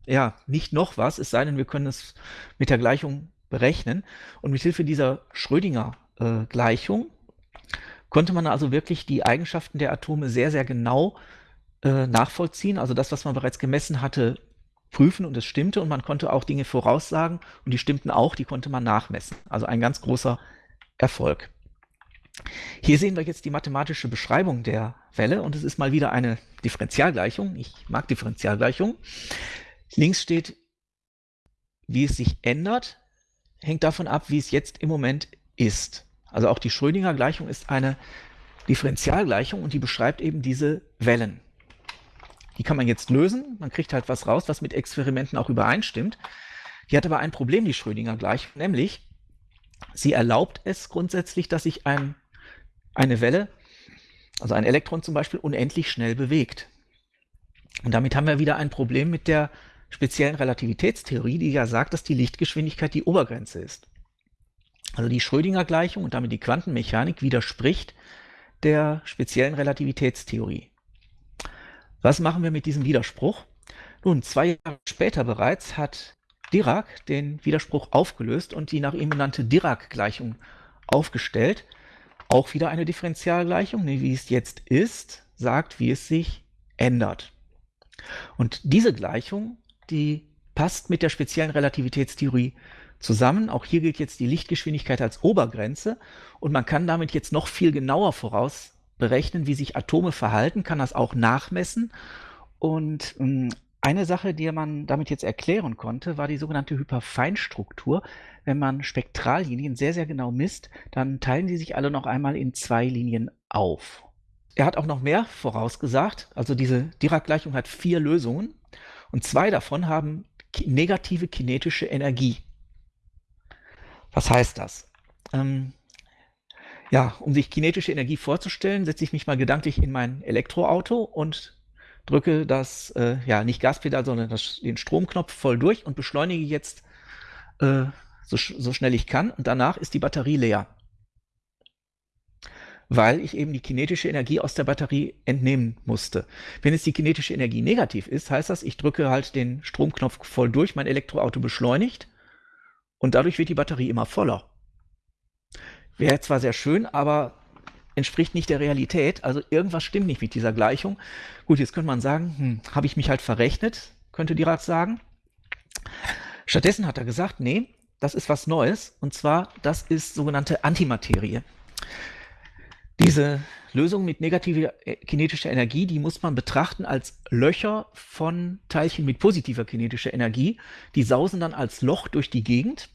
ja nicht noch was, es sei denn, wir können es mit der Gleichung berechnen. Und mit Hilfe dieser Schrödinger-Gleichung konnte man also wirklich die Eigenschaften der Atome sehr, sehr genau äh, nachvollziehen. Also das, was man bereits gemessen hatte, prüfen und es stimmte. Und man konnte auch Dinge voraussagen und die stimmten auch, die konnte man nachmessen. Also ein ganz großer Erfolg. Hier sehen wir jetzt die mathematische Beschreibung der Welle und es ist mal wieder eine Differentialgleichung. Ich mag Differentialgleichungen. Links steht, wie es sich ändert, hängt davon ab, wie es jetzt im Moment ist. Also auch die Schrödinger Gleichung ist eine Differentialgleichung und die beschreibt eben diese Wellen. Die kann man jetzt lösen, man kriegt halt was raus, was mit Experimenten auch übereinstimmt. Die hat aber ein Problem, die Schrödinger Gleichung, nämlich sie erlaubt es grundsätzlich, dass sich ein, eine Welle, also ein Elektron zum Beispiel, unendlich schnell bewegt. Und damit haben wir wieder ein Problem mit der speziellen Relativitätstheorie, die ja sagt, dass die Lichtgeschwindigkeit die Obergrenze ist. Also die Schrödinger Gleichung und damit die Quantenmechanik widerspricht der speziellen Relativitätstheorie. Was machen wir mit diesem Widerspruch? Nun, zwei Jahre später bereits hat Dirac den Widerspruch aufgelöst und die nach ihm benannte Dirac-Gleichung aufgestellt. Auch wieder eine Differentialgleichung, wie es jetzt ist, sagt, wie es sich ändert. Und diese Gleichung, die passt mit der speziellen Relativitätstheorie zusammen. Auch hier gilt jetzt die Lichtgeschwindigkeit als Obergrenze und man kann damit jetzt noch viel genauer voraus berechnen, wie sich Atome verhalten, kann das auch nachmessen. Und ähm, eine Sache, die man damit jetzt erklären konnte, war die sogenannte Hyperfeinstruktur. Wenn man Spektrallinien sehr, sehr genau misst, dann teilen sie sich alle noch einmal in zwei Linien auf. Er hat auch noch mehr vorausgesagt. Also diese Dirac-Gleichung hat vier Lösungen und zwei davon haben negative kinetische Energie. Was heißt das? Ähm, ja, um sich kinetische Energie vorzustellen, setze ich mich mal gedanklich in mein Elektroauto und drücke das, äh, ja, nicht Gaspedal, sondern das, den Stromknopf voll durch und beschleunige jetzt äh, so, so schnell ich kann und danach ist die Batterie leer weil ich eben die kinetische Energie aus der Batterie entnehmen musste. Wenn jetzt die kinetische Energie negativ ist, heißt das, ich drücke halt den Stromknopf voll durch, mein Elektroauto beschleunigt und dadurch wird die Batterie immer voller. Wäre zwar sehr schön, aber entspricht nicht der Realität. Also irgendwas stimmt nicht mit dieser Gleichung. Gut, jetzt könnte man sagen, hm, habe ich mich halt verrechnet, könnte Dirac sagen. Stattdessen hat er gesagt, nee, das ist was Neues und zwar, das ist sogenannte Antimaterie. Diese Lösung mit negativer äh, kinetischer Energie, die muss man betrachten als Löcher von Teilchen mit positiver kinetischer Energie. Die sausen dann als Loch durch die Gegend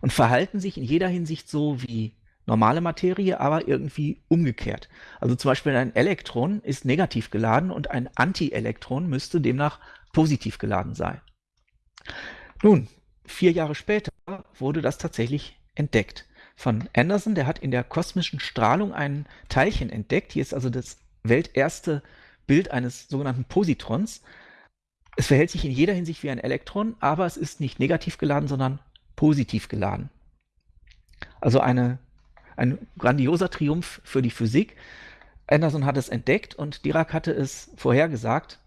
und verhalten sich in jeder Hinsicht so wie normale Materie, aber irgendwie umgekehrt. Also zum Beispiel ein Elektron ist negativ geladen und ein Antielektron müsste demnach positiv geladen sein. Nun, vier Jahre später wurde das tatsächlich entdeckt von Anderson. Der hat in der kosmischen Strahlung ein Teilchen entdeckt. Hier ist also das welterste Bild eines sogenannten Positrons. Es verhält sich in jeder Hinsicht wie ein Elektron, aber es ist nicht negativ geladen, sondern positiv geladen. Also eine, ein grandioser Triumph für die Physik. Anderson hat es entdeckt und Dirac hatte es vorhergesagt.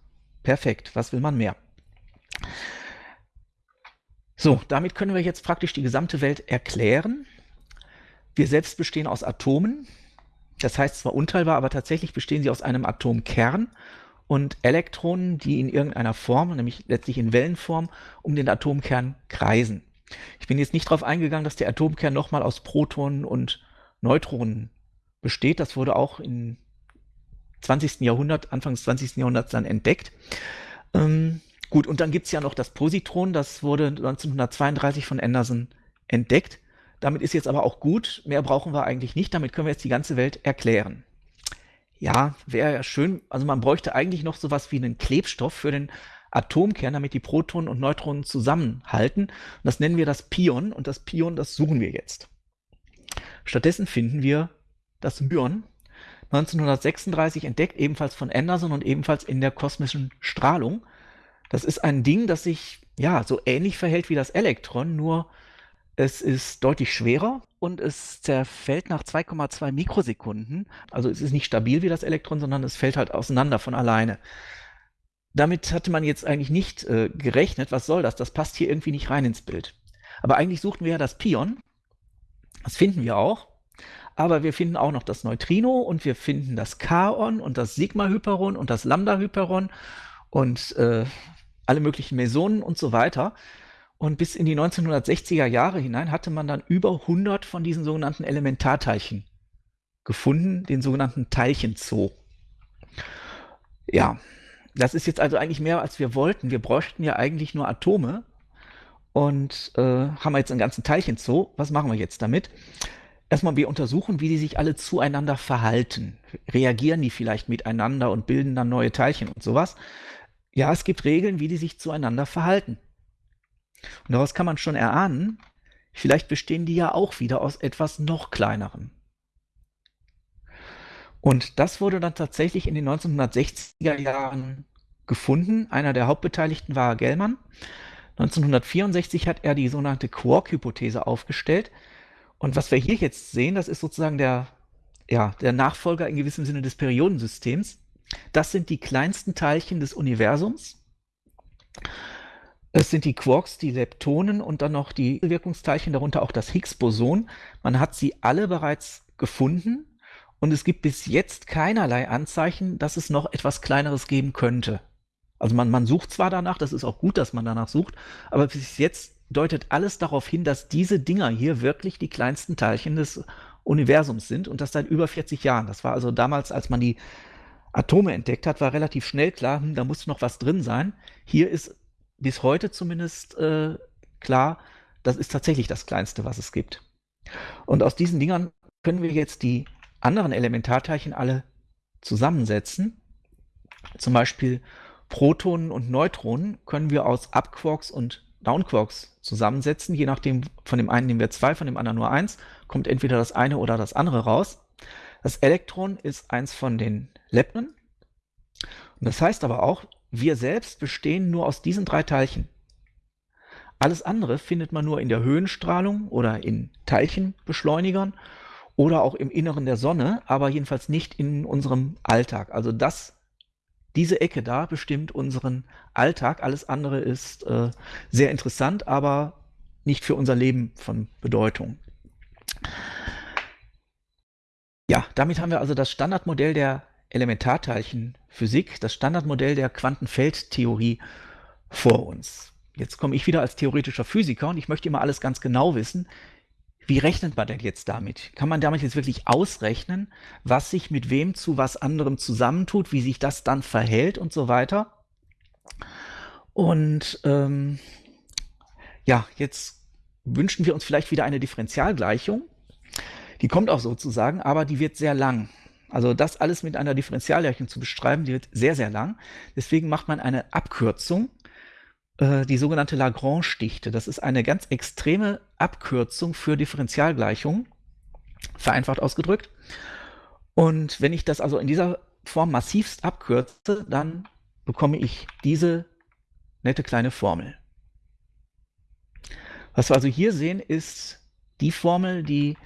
Perfekt, was will man mehr? So, damit können wir jetzt praktisch die gesamte Welt erklären. Wir selbst bestehen aus Atomen. Das heißt zwar unteilbar, aber tatsächlich bestehen sie aus einem Atomkern und Elektronen, die in irgendeiner Form, nämlich letztlich in Wellenform, um den Atomkern kreisen. Ich bin jetzt nicht darauf eingegangen, dass der Atomkern nochmal aus Protonen und Neutronen besteht. Das wurde auch im 20. Jahrhundert, Anfang des 20. Jahrhunderts dann entdeckt. Ähm, gut, und dann gibt es ja noch das Positron, das wurde 1932 von Anderson entdeckt. Damit ist jetzt aber auch gut. Mehr brauchen wir eigentlich nicht. Damit können wir jetzt die ganze Welt erklären. Ja, wäre ja schön. Also man bräuchte eigentlich noch sowas wie einen Klebstoff für den Atomkern, damit die Protonen und Neutronen zusammenhalten. Und das nennen wir das Pion. Und das Pion, das suchen wir jetzt. Stattdessen finden wir das Myon. 1936 entdeckt, ebenfalls von Anderson und ebenfalls in der kosmischen Strahlung. Das ist ein Ding, das sich ja so ähnlich verhält wie das Elektron, nur es ist deutlich schwerer und es zerfällt nach 2,2 Mikrosekunden. Also es ist nicht stabil wie das Elektron, sondern es fällt halt auseinander von alleine. Damit hatte man jetzt eigentlich nicht äh, gerechnet. Was soll das? Das passt hier irgendwie nicht rein ins Bild. Aber eigentlich suchten wir ja das Pion. Das finden wir auch. Aber wir finden auch noch das Neutrino und wir finden das Kaon und das Sigma-Hyperon und das Lambda-Hyperon und äh, alle möglichen Mesonen und so weiter. Und bis in die 1960er Jahre hinein hatte man dann über 100 von diesen sogenannten Elementarteilchen gefunden, den sogenannten Teilchenzoo. Ja, das ist jetzt also eigentlich mehr, als wir wollten. Wir bräuchten ja eigentlich nur Atome und äh, haben jetzt einen ganzen Teilchenzoo. Was machen wir jetzt damit? Erstmal, wir untersuchen, wie die sich alle zueinander verhalten. Reagieren die vielleicht miteinander und bilden dann neue Teilchen und sowas? Ja, es gibt Regeln, wie die sich zueinander verhalten. Und daraus kann man schon erahnen, vielleicht bestehen die ja auch wieder aus etwas noch kleinerem. Und das wurde dann tatsächlich in den 1960er Jahren gefunden. Einer der Hauptbeteiligten war Gellmann. 1964 hat er die sogenannte Quark-Hypothese aufgestellt. Und was wir hier jetzt sehen, das ist sozusagen der ja, der Nachfolger in gewissem Sinne des Periodensystems. Das sind die kleinsten Teilchen des Universums. Es sind die Quarks, die Leptonen und dann noch die Wirkungsteilchen, darunter auch das Higgs-Boson. Man hat sie alle bereits gefunden und es gibt bis jetzt keinerlei Anzeichen, dass es noch etwas Kleineres geben könnte. Also man, man sucht zwar danach, das ist auch gut, dass man danach sucht, aber bis jetzt deutet alles darauf hin, dass diese Dinger hier wirklich die kleinsten Teilchen des Universums sind und das seit über 40 Jahren. Das war also damals, als man die Atome entdeckt hat, war relativ schnell klar, hm, da muss noch was drin sein. Hier ist bis heute zumindest äh, klar, das ist tatsächlich das Kleinste, was es gibt. Und aus diesen Dingern können wir jetzt die anderen Elementarteilchen alle zusammensetzen. Zum Beispiel Protonen und Neutronen können wir aus Upquarks und Downquarks zusammensetzen. Je nachdem, von dem einen nehmen wir zwei, von dem anderen nur eins, kommt entweder das eine oder das andere raus. Das Elektron ist eins von den Lepnen. Das heißt aber auch, wir selbst bestehen nur aus diesen drei Teilchen. Alles andere findet man nur in der Höhenstrahlung oder in Teilchenbeschleunigern oder auch im Inneren der Sonne, aber jedenfalls nicht in unserem Alltag. Also das diese Ecke da bestimmt unseren Alltag. Alles andere ist äh, sehr interessant, aber nicht für unser Leben von Bedeutung. Ja, damit haben wir also das Standardmodell der Elementarteilchenphysik, das Standardmodell der Quantenfeldtheorie vor uns. Jetzt komme ich wieder als theoretischer Physiker und ich möchte immer alles ganz genau wissen. Wie rechnet man denn jetzt damit? Kann man damit jetzt wirklich ausrechnen, was sich mit wem zu was anderem zusammentut, wie sich das dann verhält und so weiter? Und ähm, ja, jetzt wünschen wir uns vielleicht wieder eine Differentialgleichung. Die kommt auch sozusagen, aber die wird sehr lang. Also das alles mit einer Differentialgleichung zu beschreiben, die wird sehr, sehr lang. Deswegen macht man eine Abkürzung äh, die sogenannte Lagrange-Dichte. Das ist eine ganz extreme Abkürzung für Differentialgleichungen, vereinfacht ausgedrückt. Und wenn ich das also in dieser Form massivst abkürze, dann bekomme ich diese nette kleine Formel. Was wir also hier sehen, ist die Formel, die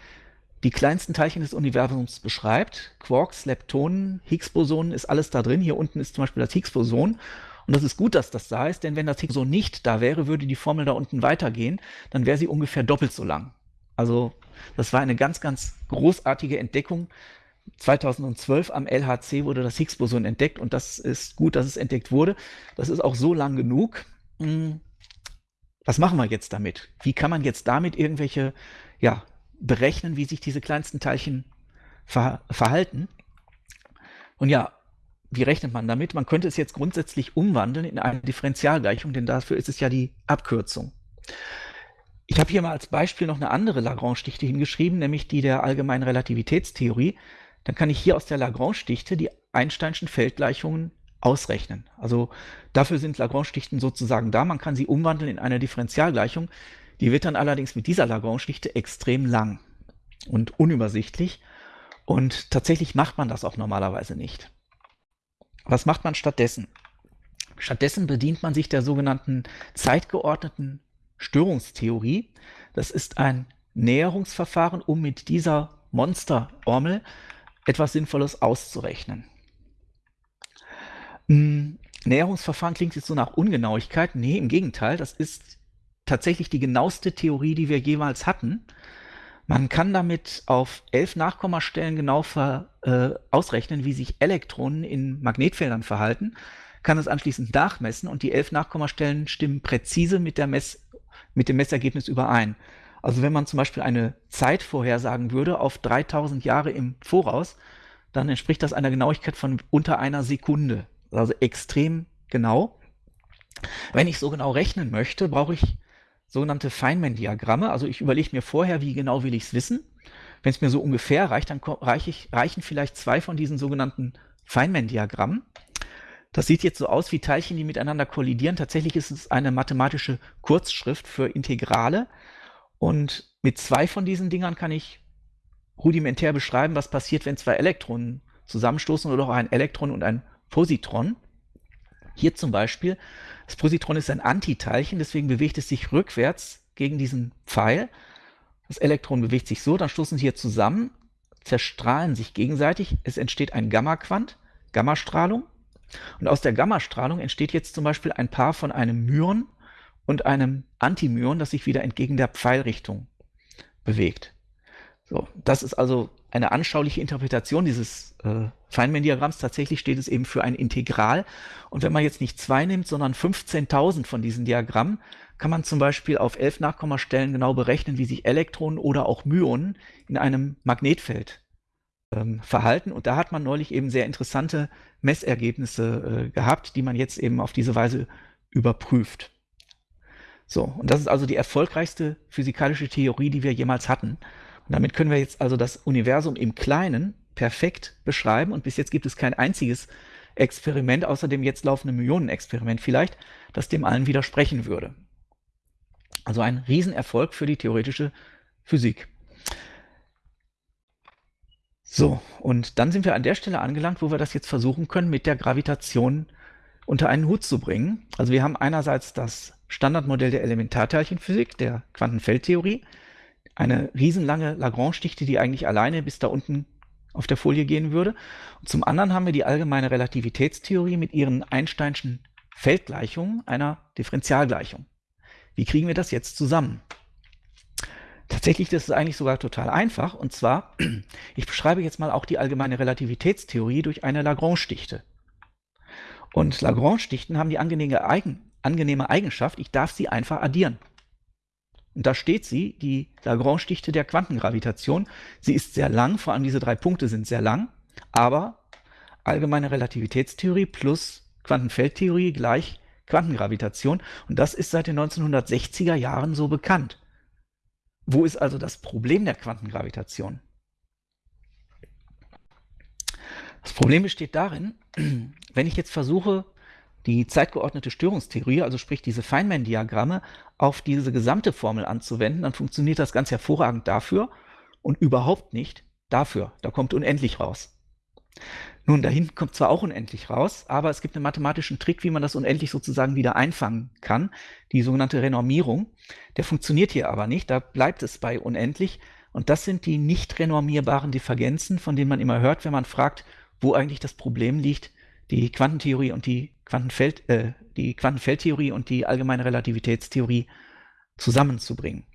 die kleinsten Teilchen des Universums beschreibt. Quarks, Leptonen, Higgs-Bosonen ist alles da drin. Hier unten ist zum Beispiel das Higgs-Boson. Und das ist gut, dass das da ist, denn wenn das so nicht da wäre, würde die Formel da unten weitergehen, dann wäre sie ungefähr doppelt so lang. Also das war eine ganz, ganz großartige Entdeckung. 2012 am LHC wurde das Higgs-Boson entdeckt und das ist gut, dass es entdeckt wurde. Das ist auch so lang genug. Hm, was machen wir jetzt damit? Wie kann man jetzt damit irgendwelche, ja, berechnen, wie sich diese kleinsten Teilchen ver verhalten? Und ja, wie rechnet man damit? Man könnte es jetzt grundsätzlich umwandeln in eine Differentialgleichung, denn dafür ist es ja die Abkürzung. Ich habe hier mal als Beispiel noch eine andere Lagrange-Dichte hingeschrieben, nämlich die der allgemeinen Relativitätstheorie. Dann kann ich hier aus der Lagrange-Dichte die Einsteinschen Feldgleichungen ausrechnen. Also dafür sind Lagrange-Dichten sozusagen da. Man kann sie umwandeln in eine Differentialgleichung. Die wird dann allerdings mit dieser Lagrange-Dichte extrem lang und unübersichtlich. Und tatsächlich macht man das auch normalerweise nicht. Was macht man stattdessen? Stattdessen bedient man sich der sogenannten zeitgeordneten Störungstheorie. Das ist ein Näherungsverfahren, um mit dieser Monster-Ormel etwas Sinnvolles auszurechnen. Hm, Näherungsverfahren klingt jetzt so nach Ungenauigkeit. Nee, im Gegenteil, das ist tatsächlich die genaueste Theorie, die wir jemals hatten. Man kann damit auf elf Nachkommastellen genau ver, äh, ausrechnen, wie sich Elektronen in Magnetfeldern verhalten, kann es anschließend nachmessen und die elf Nachkommastellen stimmen präzise mit, der Mess, mit dem Messergebnis überein. Also wenn man zum Beispiel eine Zeit vorhersagen würde auf 3000 Jahre im Voraus, dann entspricht das einer Genauigkeit von unter einer Sekunde. Also extrem genau. Wenn ich so genau rechnen möchte, brauche ich sogenannte Feynman-Diagramme. Also ich überlege mir vorher, wie genau will ich es wissen. Wenn es mir so ungefähr reicht, dann reich ich, reichen vielleicht zwei von diesen sogenannten Feynman-Diagrammen. Das sieht jetzt so aus wie Teilchen, die miteinander kollidieren. Tatsächlich ist es eine mathematische Kurzschrift für Integrale. Und mit zwei von diesen Dingern kann ich rudimentär beschreiben, was passiert, wenn zwei Elektronen zusammenstoßen oder auch ein Elektron und ein Positron. Hier zum Beispiel, das Positron ist ein Antiteilchen, deswegen bewegt es sich rückwärts gegen diesen Pfeil. Das Elektron bewegt sich so, dann stoßen sie hier zusammen. zerstrahlen sich gegenseitig. Es entsteht ein Gamma-Quant, Gammastrahlung. Und aus der Gammastrahlung entsteht jetzt zum Beispiel ein Paar von einem Myon und einem Antimyon, das sich wieder entgegen der Pfeilrichtung bewegt. So, das ist also eine anschauliche Interpretation dieses äh, Feynman-Diagramms. Tatsächlich steht es eben für ein Integral. Und wenn man jetzt nicht zwei nimmt, sondern 15.000 von diesen Diagrammen, kann man zum Beispiel auf elf Nachkommastellen genau berechnen, wie sich Elektronen oder auch Myonen in einem Magnetfeld ähm, verhalten. Und da hat man neulich eben sehr interessante Messergebnisse äh, gehabt, die man jetzt eben auf diese Weise überprüft. So, und das ist also die erfolgreichste physikalische Theorie, die wir jemals hatten. Damit können wir jetzt also das Universum im Kleinen perfekt beschreiben. Und bis jetzt gibt es kein einziges Experiment, außer dem jetzt laufenden Millionenexperiment vielleicht, das dem allen widersprechen würde. Also ein Riesenerfolg für die theoretische Physik. So, und dann sind wir an der Stelle angelangt, wo wir das jetzt versuchen können, mit der Gravitation unter einen Hut zu bringen. Also wir haben einerseits das Standardmodell der Elementarteilchenphysik, der Quantenfeldtheorie, eine riesenlange Lagrange-Dichte, die eigentlich alleine bis da unten auf der Folie gehen würde. Und zum anderen haben wir die allgemeine Relativitätstheorie mit ihren Einsteinschen Feldgleichungen einer Differentialgleichung. Wie kriegen wir das jetzt zusammen? Tatsächlich das ist eigentlich sogar total einfach. Und zwar, ich beschreibe jetzt mal auch die allgemeine Relativitätstheorie durch eine Lagrange-Dichte. Und Lagrange-Dichten haben die angenehme, Eigen, angenehme Eigenschaft, ich darf sie einfach addieren. Und da steht sie, die Lagrange-Dichte der Quantengravitation. Sie ist sehr lang, vor allem diese drei Punkte sind sehr lang, aber allgemeine Relativitätstheorie plus Quantenfeldtheorie gleich Quantengravitation. Und das ist seit den 1960er Jahren so bekannt. Wo ist also das Problem der Quantengravitation? Das Problem besteht darin, wenn ich jetzt versuche, die zeitgeordnete Störungstheorie, also sprich diese Feynman-Diagramme, auf diese gesamte Formel anzuwenden, dann funktioniert das ganz hervorragend dafür und überhaupt nicht dafür. Da kommt unendlich raus. Nun, dahin kommt zwar auch unendlich raus, aber es gibt einen mathematischen Trick, wie man das unendlich sozusagen wieder einfangen kann, die sogenannte Renormierung. Der funktioniert hier aber nicht, da bleibt es bei unendlich. Und das sind die nicht renormierbaren Divergenzen, von denen man immer hört, wenn man fragt, wo eigentlich das Problem liegt, die Quantentheorie und die Quantenfeld, äh, die Quantenfeldtheorie und die allgemeine Relativitätstheorie zusammenzubringen.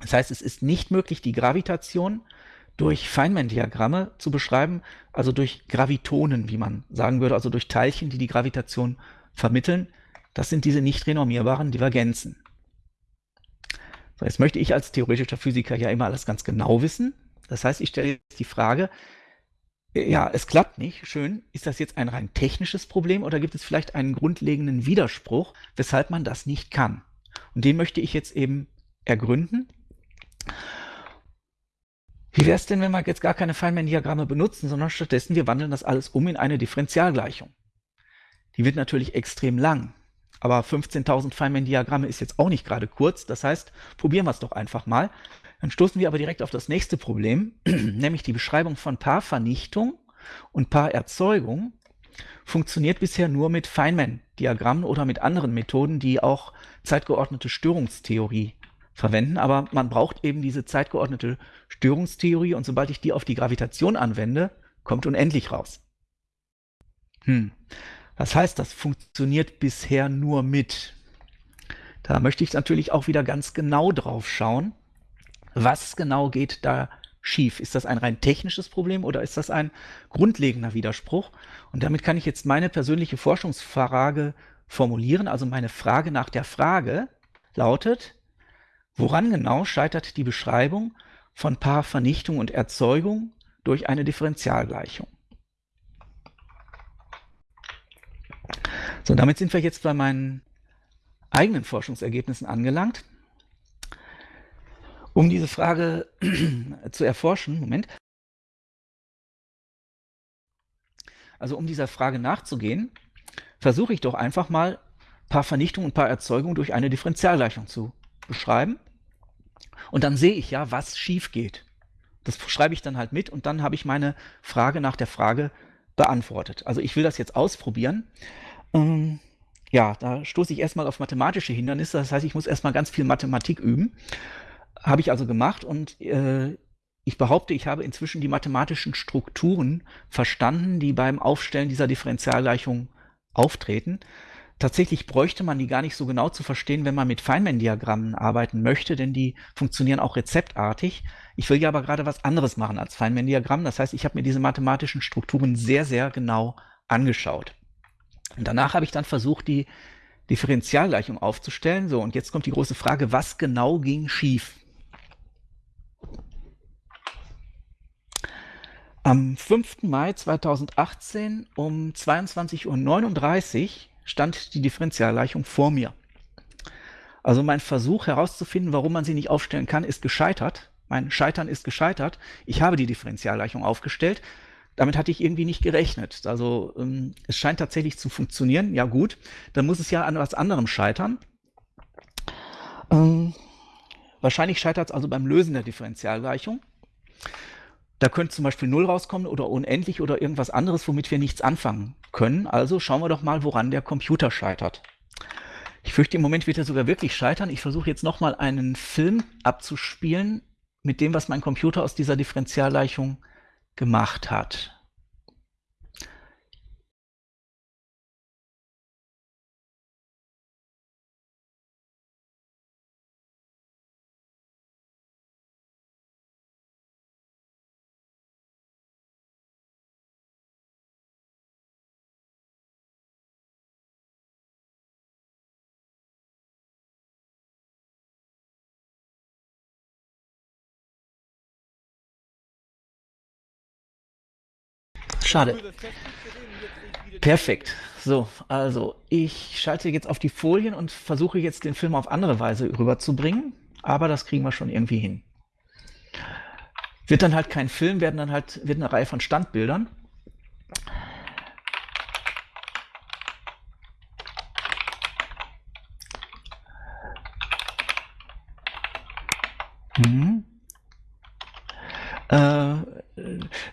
Das heißt, es ist nicht möglich, die Gravitation durch Feynman-Diagramme zu beschreiben, also durch Gravitonen, wie man sagen würde, also durch Teilchen, die die Gravitation vermitteln. Das sind diese nicht renormierbaren Divergenzen. So, jetzt möchte ich als theoretischer Physiker ja immer alles ganz genau wissen. Das heißt, ich stelle jetzt die Frage, ja, es klappt nicht. Schön. Ist das jetzt ein rein technisches Problem oder gibt es vielleicht einen grundlegenden Widerspruch, weshalb man das nicht kann? Und den möchte ich jetzt eben ergründen. Wie wäre es denn, wenn wir jetzt gar keine Feynman-Diagramme benutzen, sondern stattdessen wir wandeln das alles um in eine Differentialgleichung? Die wird natürlich extrem lang, aber 15.000 Feynman-Diagramme ist jetzt auch nicht gerade kurz. Das heißt, probieren wir es doch einfach mal. Dann stoßen wir aber direkt auf das nächste Problem, nämlich die Beschreibung von Paarvernichtung und Paarerzeugung funktioniert bisher nur mit Feynman-Diagrammen oder mit anderen Methoden, die auch zeitgeordnete Störungstheorie verwenden. Aber man braucht eben diese zeitgeordnete Störungstheorie und sobald ich die auf die Gravitation anwende, kommt unendlich raus. Hm. Das heißt, das funktioniert bisher nur mit. Da möchte ich natürlich auch wieder ganz genau drauf schauen. Was genau geht da schief? Ist das ein rein technisches Problem oder ist das ein grundlegender Widerspruch? Und damit kann ich jetzt meine persönliche Forschungsfrage formulieren. Also meine Frage nach der Frage lautet, woran genau scheitert die Beschreibung von Paarvernichtung und Erzeugung durch eine Differentialgleichung? So, damit sind wir jetzt bei meinen eigenen Forschungsergebnissen angelangt. Um diese Frage zu erforschen, Moment. Also um dieser Frage nachzugehen, versuche ich doch einfach mal ein paar Vernichtungen und ein paar Erzeugungen durch eine Differentialgleichung zu beschreiben. Und dann sehe ich ja, was schief geht. Das schreibe ich dann halt mit und dann habe ich meine Frage nach der Frage beantwortet. Also ich will das jetzt ausprobieren. Ähm, ja, da stoße ich erstmal auf mathematische Hindernisse. Das heißt, ich muss erstmal ganz viel Mathematik üben. Habe ich also gemacht und äh, ich behaupte, ich habe inzwischen die mathematischen Strukturen verstanden, die beim Aufstellen dieser Differentialgleichung auftreten. Tatsächlich bräuchte man die gar nicht so genau zu verstehen, wenn man mit Feynman-Diagrammen arbeiten möchte, denn die funktionieren auch rezeptartig. Ich will ja aber gerade was anderes machen als Feynman-Diagramm. Das heißt, ich habe mir diese mathematischen Strukturen sehr, sehr genau angeschaut. Und danach habe ich dann versucht, die Differentialgleichung aufzustellen. So, und jetzt kommt die große Frage, was genau ging schief? Am 5. Mai 2018 um 22.39 Uhr stand die Differentialgleichung vor mir. Also mein Versuch herauszufinden, warum man sie nicht aufstellen kann, ist gescheitert. Mein Scheitern ist gescheitert. Ich habe die Differentialgleichung aufgestellt. Damit hatte ich irgendwie nicht gerechnet. Also ähm, es scheint tatsächlich zu funktionieren. Ja gut, dann muss es ja an was anderem scheitern. Ähm, wahrscheinlich scheitert es also beim Lösen der Differentialgleichung. Da könnte zum Beispiel 0 rauskommen oder unendlich oder irgendwas anderes, womit wir nichts anfangen können. Also schauen wir doch mal, woran der Computer scheitert. Ich fürchte, im Moment wird er sogar wirklich scheitern. Ich versuche jetzt nochmal einen Film abzuspielen mit dem, was mein Computer aus dieser Differentialgleichung gemacht hat. Schade. Perfekt. So, also ich schalte jetzt auf die Folien und versuche jetzt den Film auf andere Weise rüberzubringen, aber das kriegen wir schon irgendwie hin. Wird dann halt kein Film, werden dann halt wird eine Reihe von Standbildern.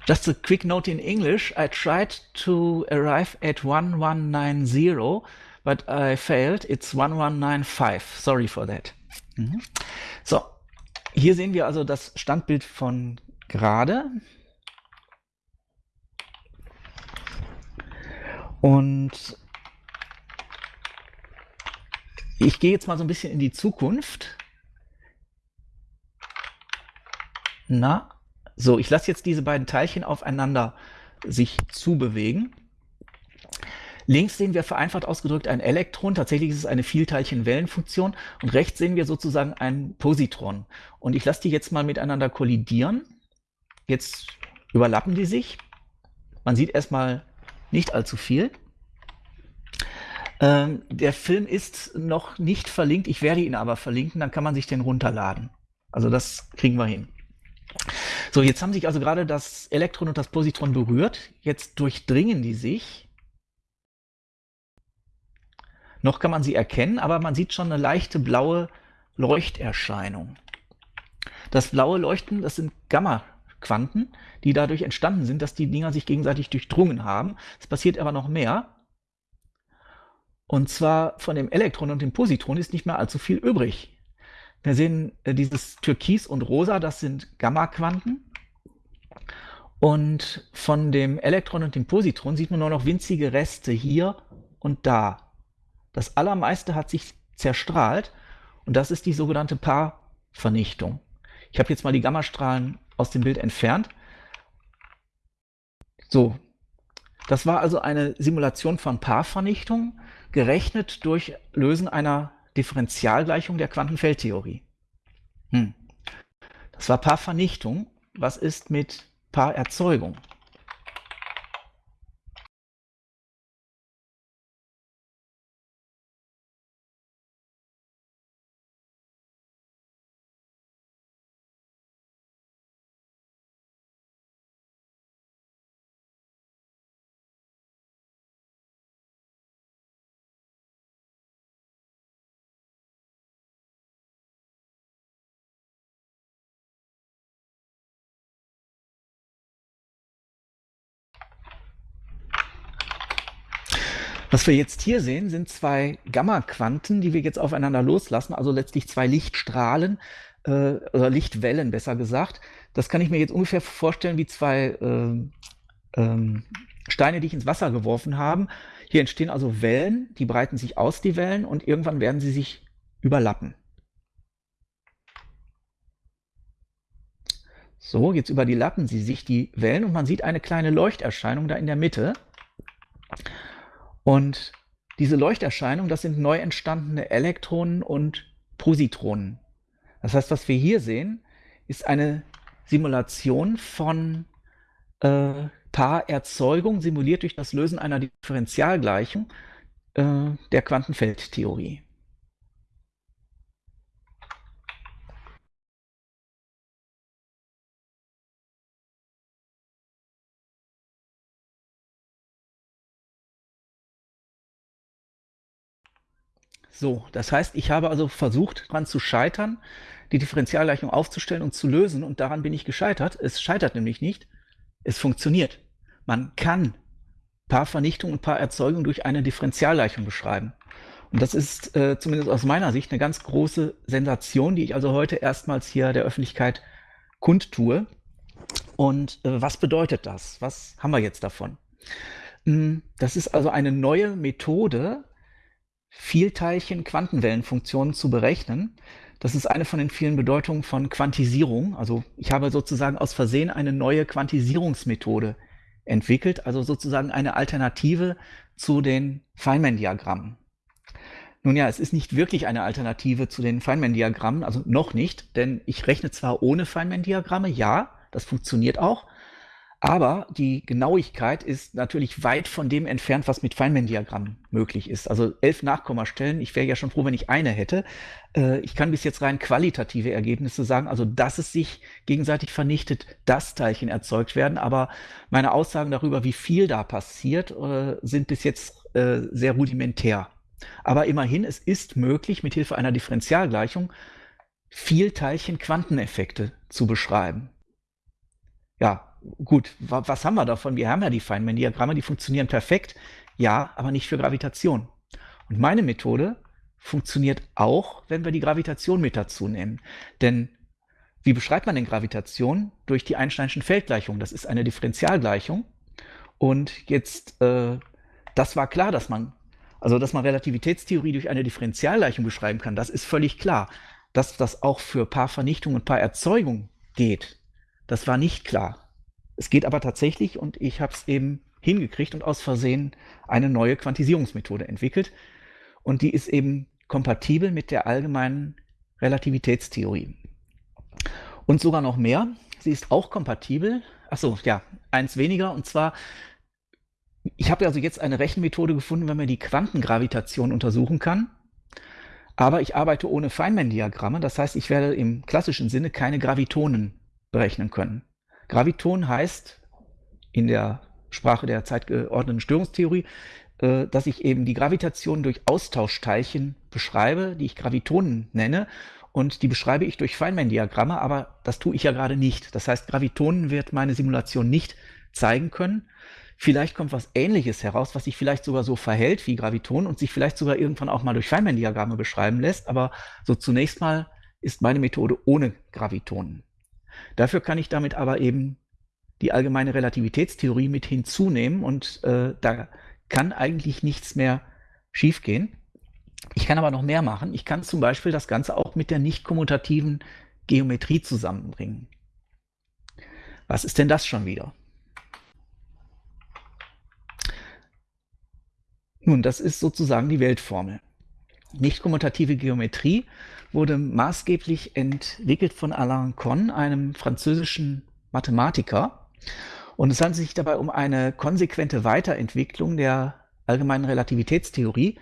Just a quick note in English. I tried to arrive at 1190, but I failed. It's 1195. Sorry for that. Mhm. So, hier sehen wir also das Standbild von gerade. Und ich gehe jetzt mal so ein bisschen in die Zukunft. Na, so, ich lasse jetzt diese beiden Teilchen aufeinander sich zubewegen. Links sehen wir vereinfacht ausgedrückt ein Elektron, tatsächlich ist es eine Vielteilchen-Wellenfunktion und rechts sehen wir sozusagen ein Positron. Und ich lasse die jetzt mal miteinander kollidieren. Jetzt überlappen die sich. Man sieht erstmal nicht allzu viel. Ähm, der Film ist noch nicht verlinkt, ich werde ihn aber verlinken, dann kann man sich den runterladen. Also das kriegen wir hin. So, jetzt haben sich also gerade das Elektron und das Positron berührt. Jetzt durchdringen die sich. Noch kann man sie erkennen, aber man sieht schon eine leichte blaue Leuchterscheinung. Das blaue Leuchten, das sind Gamma-Quanten, die dadurch entstanden sind, dass die Dinger sich gegenseitig durchdrungen haben. Es passiert aber noch mehr. Und zwar von dem Elektron und dem Positron ist nicht mehr allzu viel übrig. Wir sehen äh, dieses Türkis und Rosa, das sind Gamma-Quanten. Und von dem Elektron und dem Positron sieht man nur noch winzige Reste hier und da. Das allermeiste hat sich zerstrahlt und das ist die sogenannte Paarvernichtung. Ich habe jetzt mal die Gammastrahlen aus dem Bild entfernt. So, das war also eine Simulation von Paarvernichtung, gerechnet durch Lösen einer Differentialgleichung der Quantenfeldtheorie. Hm. Das war Paarvernichtung. Was ist mit Paarerzeugung? Was wir jetzt hier sehen, sind zwei Gamma-Quanten, die wir jetzt aufeinander loslassen, also letztlich zwei Lichtstrahlen. äh, oder Lichtwellen besser gesagt. Das kann ich mir jetzt ungefähr vorstellen wie zwei äh, ähm, Steine, die ich ins Wasser geworfen habe. Hier entstehen also Wellen, die breiten sich aus, die Wellen, und irgendwann werden sie sich überlappen. So, jetzt über die Lappen sie sich die Wellen und man sieht eine kleine Leuchterscheinung da in der Mitte. Und diese Leuchterscheinung, das sind neu entstandene Elektronen und Positronen. Das heißt, was wir hier sehen, ist eine Simulation von äh, Paarerzeugung, simuliert durch das Lösen einer Differentialgleichung äh, der Quantenfeldtheorie. So, das heißt, ich habe also versucht, daran zu scheitern, die Differentialgleichung aufzustellen und zu lösen und daran bin ich gescheitert. Es scheitert nämlich nicht, es funktioniert. Man kann Paarvernichtung und Paarerzeugung durch eine Differentialgleichung beschreiben. Und das ist äh, zumindest aus meiner Sicht eine ganz große Sensation, die ich also heute erstmals hier der Öffentlichkeit kundtue. Und äh, was bedeutet das? Was haben wir jetzt davon? Hm, das ist also eine neue Methode, Vielteilchen-Quantenwellenfunktionen zu berechnen. Das ist eine von den vielen Bedeutungen von Quantisierung. Also ich habe sozusagen aus Versehen eine neue Quantisierungsmethode entwickelt, also sozusagen eine Alternative zu den Feynman-Diagrammen. Nun ja, es ist nicht wirklich eine Alternative zu den Feynman-Diagrammen, also noch nicht, denn ich rechne zwar ohne Feynman-Diagramme, ja, das funktioniert auch, aber die Genauigkeit ist natürlich weit von dem entfernt, was mit Feynman-Diagrammen möglich ist. Also elf Nachkommastellen, ich wäre ja schon froh, wenn ich eine hätte. Äh, ich kann bis jetzt rein qualitative Ergebnisse sagen, also dass es sich gegenseitig vernichtet, dass Teilchen erzeugt werden. Aber meine Aussagen darüber, wie viel da passiert, äh, sind bis jetzt äh, sehr rudimentär. Aber immerhin, es ist möglich, mithilfe einer Differentialgleichung Vielteilchen-Quanteneffekte zu beschreiben. Ja, gut, wa was haben wir davon? Wir haben ja die Feynman-Diagramme, die funktionieren perfekt, ja, aber nicht für Gravitation. Und meine Methode funktioniert auch, wenn wir die Gravitation mit dazu nehmen. Denn wie beschreibt man denn Gravitation? Durch die Einsteinschen Feldgleichung. Das ist eine Differentialgleichung. Und jetzt, äh, das war klar, dass man, also dass man Relativitätstheorie durch eine Differentialgleichung beschreiben kann, das ist völlig klar. Dass das auch für Paarvernichtung und Paarerzeugung geht, das war nicht klar. Es geht aber tatsächlich und ich habe es eben hingekriegt und aus Versehen eine neue Quantisierungsmethode entwickelt. Und die ist eben kompatibel mit der allgemeinen Relativitätstheorie. Und sogar noch mehr, sie ist auch kompatibel, achso, ja, eins weniger, und zwar, ich habe also jetzt eine Rechenmethode gefunden, wenn man die Quantengravitation untersuchen kann, aber ich arbeite ohne Feynman-Diagramme, das heißt, ich werde im klassischen Sinne keine Gravitonen berechnen können. Graviton heißt in der Sprache der zeitgeordneten Störungstheorie, äh, dass ich eben die Gravitation durch Austauschteilchen beschreibe, die ich Gravitonen nenne. Und die beschreibe ich durch Feynman-Diagramme, aber das tue ich ja gerade nicht. Das heißt, Gravitonen wird meine Simulation nicht zeigen können. Vielleicht kommt was Ähnliches heraus, was sich vielleicht sogar so verhält wie Gravitonen und sich vielleicht sogar irgendwann auch mal durch Feynman-Diagramme beschreiben lässt. Aber so zunächst mal ist meine Methode ohne Gravitonen. Dafür kann ich damit aber eben die allgemeine Relativitätstheorie mit hinzunehmen und äh, da kann eigentlich nichts mehr schiefgehen. Ich kann aber noch mehr machen. Ich kann zum Beispiel das Ganze auch mit der nicht kommutativen Geometrie zusammenbringen. Was ist denn das schon wieder? Nun, das ist sozusagen die Weltformel. Nicht kommutative Geometrie wurde maßgeblich entwickelt von Alain Conn, einem französischen Mathematiker. Und es handelt sich dabei um eine konsequente Weiterentwicklung der allgemeinen Relativitätstheorie.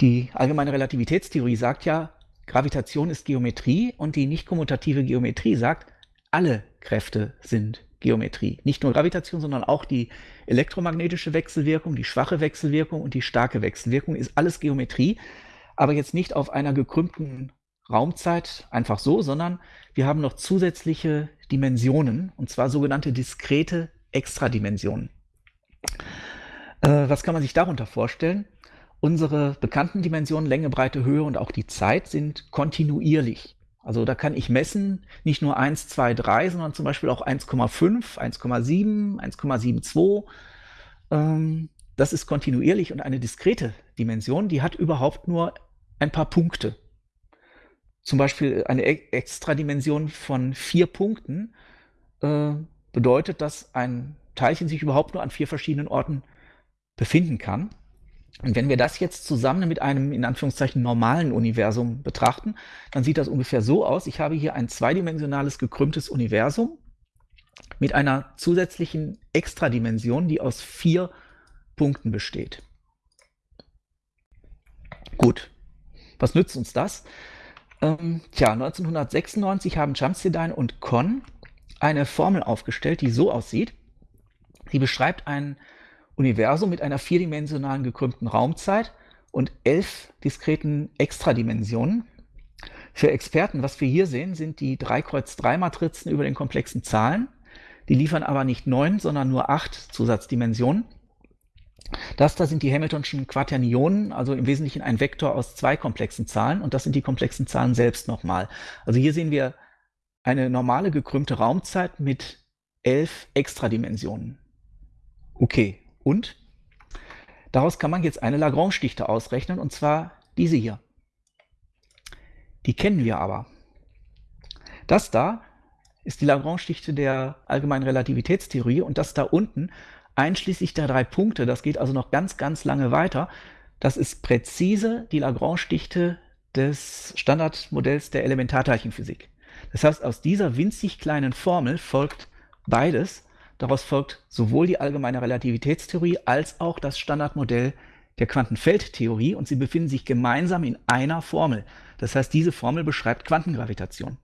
Die allgemeine Relativitätstheorie sagt ja, Gravitation ist Geometrie und die nicht kommutative Geometrie sagt, alle Kräfte sind Geometrie. Nicht nur Gravitation, sondern auch die elektromagnetische Wechselwirkung, die schwache Wechselwirkung und die starke Wechselwirkung ist alles Geometrie aber jetzt nicht auf einer gekrümmten Raumzeit einfach so, sondern wir haben noch zusätzliche Dimensionen, und zwar sogenannte diskrete Extradimensionen. Äh, was kann man sich darunter vorstellen? Unsere bekannten Dimensionen Länge, Breite, Höhe und auch die Zeit sind kontinuierlich. Also da kann ich messen, nicht nur 1, 2, 3, sondern zum Beispiel auch 1,5, 1,7, 1,72. Ähm, das ist kontinuierlich und eine diskrete Dimension, die hat überhaupt nur ein paar Punkte. Zum Beispiel eine e-, Extradimension von vier Punkten äh, bedeutet, dass ein Teilchen sich überhaupt nur an vier verschiedenen Orten befinden kann. Und wenn wir das jetzt zusammen mit einem in Anführungszeichen normalen Universum betrachten, dann sieht das ungefähr so aus. Ich habe hier ein zweidimensionales gekrümmtes Universum mit einer zusätzlichen Extradimension, die aus vier Punkten besteht. Gut, was nützt uns das? Ähm, tja, 1996 haben Chamseddine und Conn eine Formel aufgestellt, die so aussieht. Sie beschreibt ein Universum mit einer vierdimensionalen gekrümmten Raumzeit und elf diskreten Extradimensionen. Für Experten, was wir hier sehen, sind die 3-Kreuz-3-Matrizen über den komplexen Zahlen. Die liefern aber nicht neun, sondern nur acht Zusatzdimensionen. Das da sind die Hamiltonschen Quaternionen, also im Wesentlichen ein Vektor aus zwei komplexen Zahlen und das sind die komplexen Zahlen selbst nochmal. Also hier sehen wir eine normale gekrümmte Raumzeit mit elf Extradimensionen. Okay, und daraus kann man jetzt eine Lagrange-Dichte ausrechnen, und zwar diese hier. Die kennen wir aber. Das da ist die Lagrange-Dichte der allgemeinen Relativitätstheorie und das da unten, einschließlich der drei Punkte, das geht also noch ganz, ganz lange weiter, das ist präzise die Lagrange-Dichte des Standardmodells der Elementarteilchenphysik. Das heißt, aus dieser winzig kleinen Formel folgt beides, Daraus folgt sowohl die allgemeine Relativitätstheorie als auch das Standardmodell der Quantenfeldtheorie und sie befinden sich gemeinsam in einer Formel. Das heißt, diese Formel beschreibt Quantengravitation.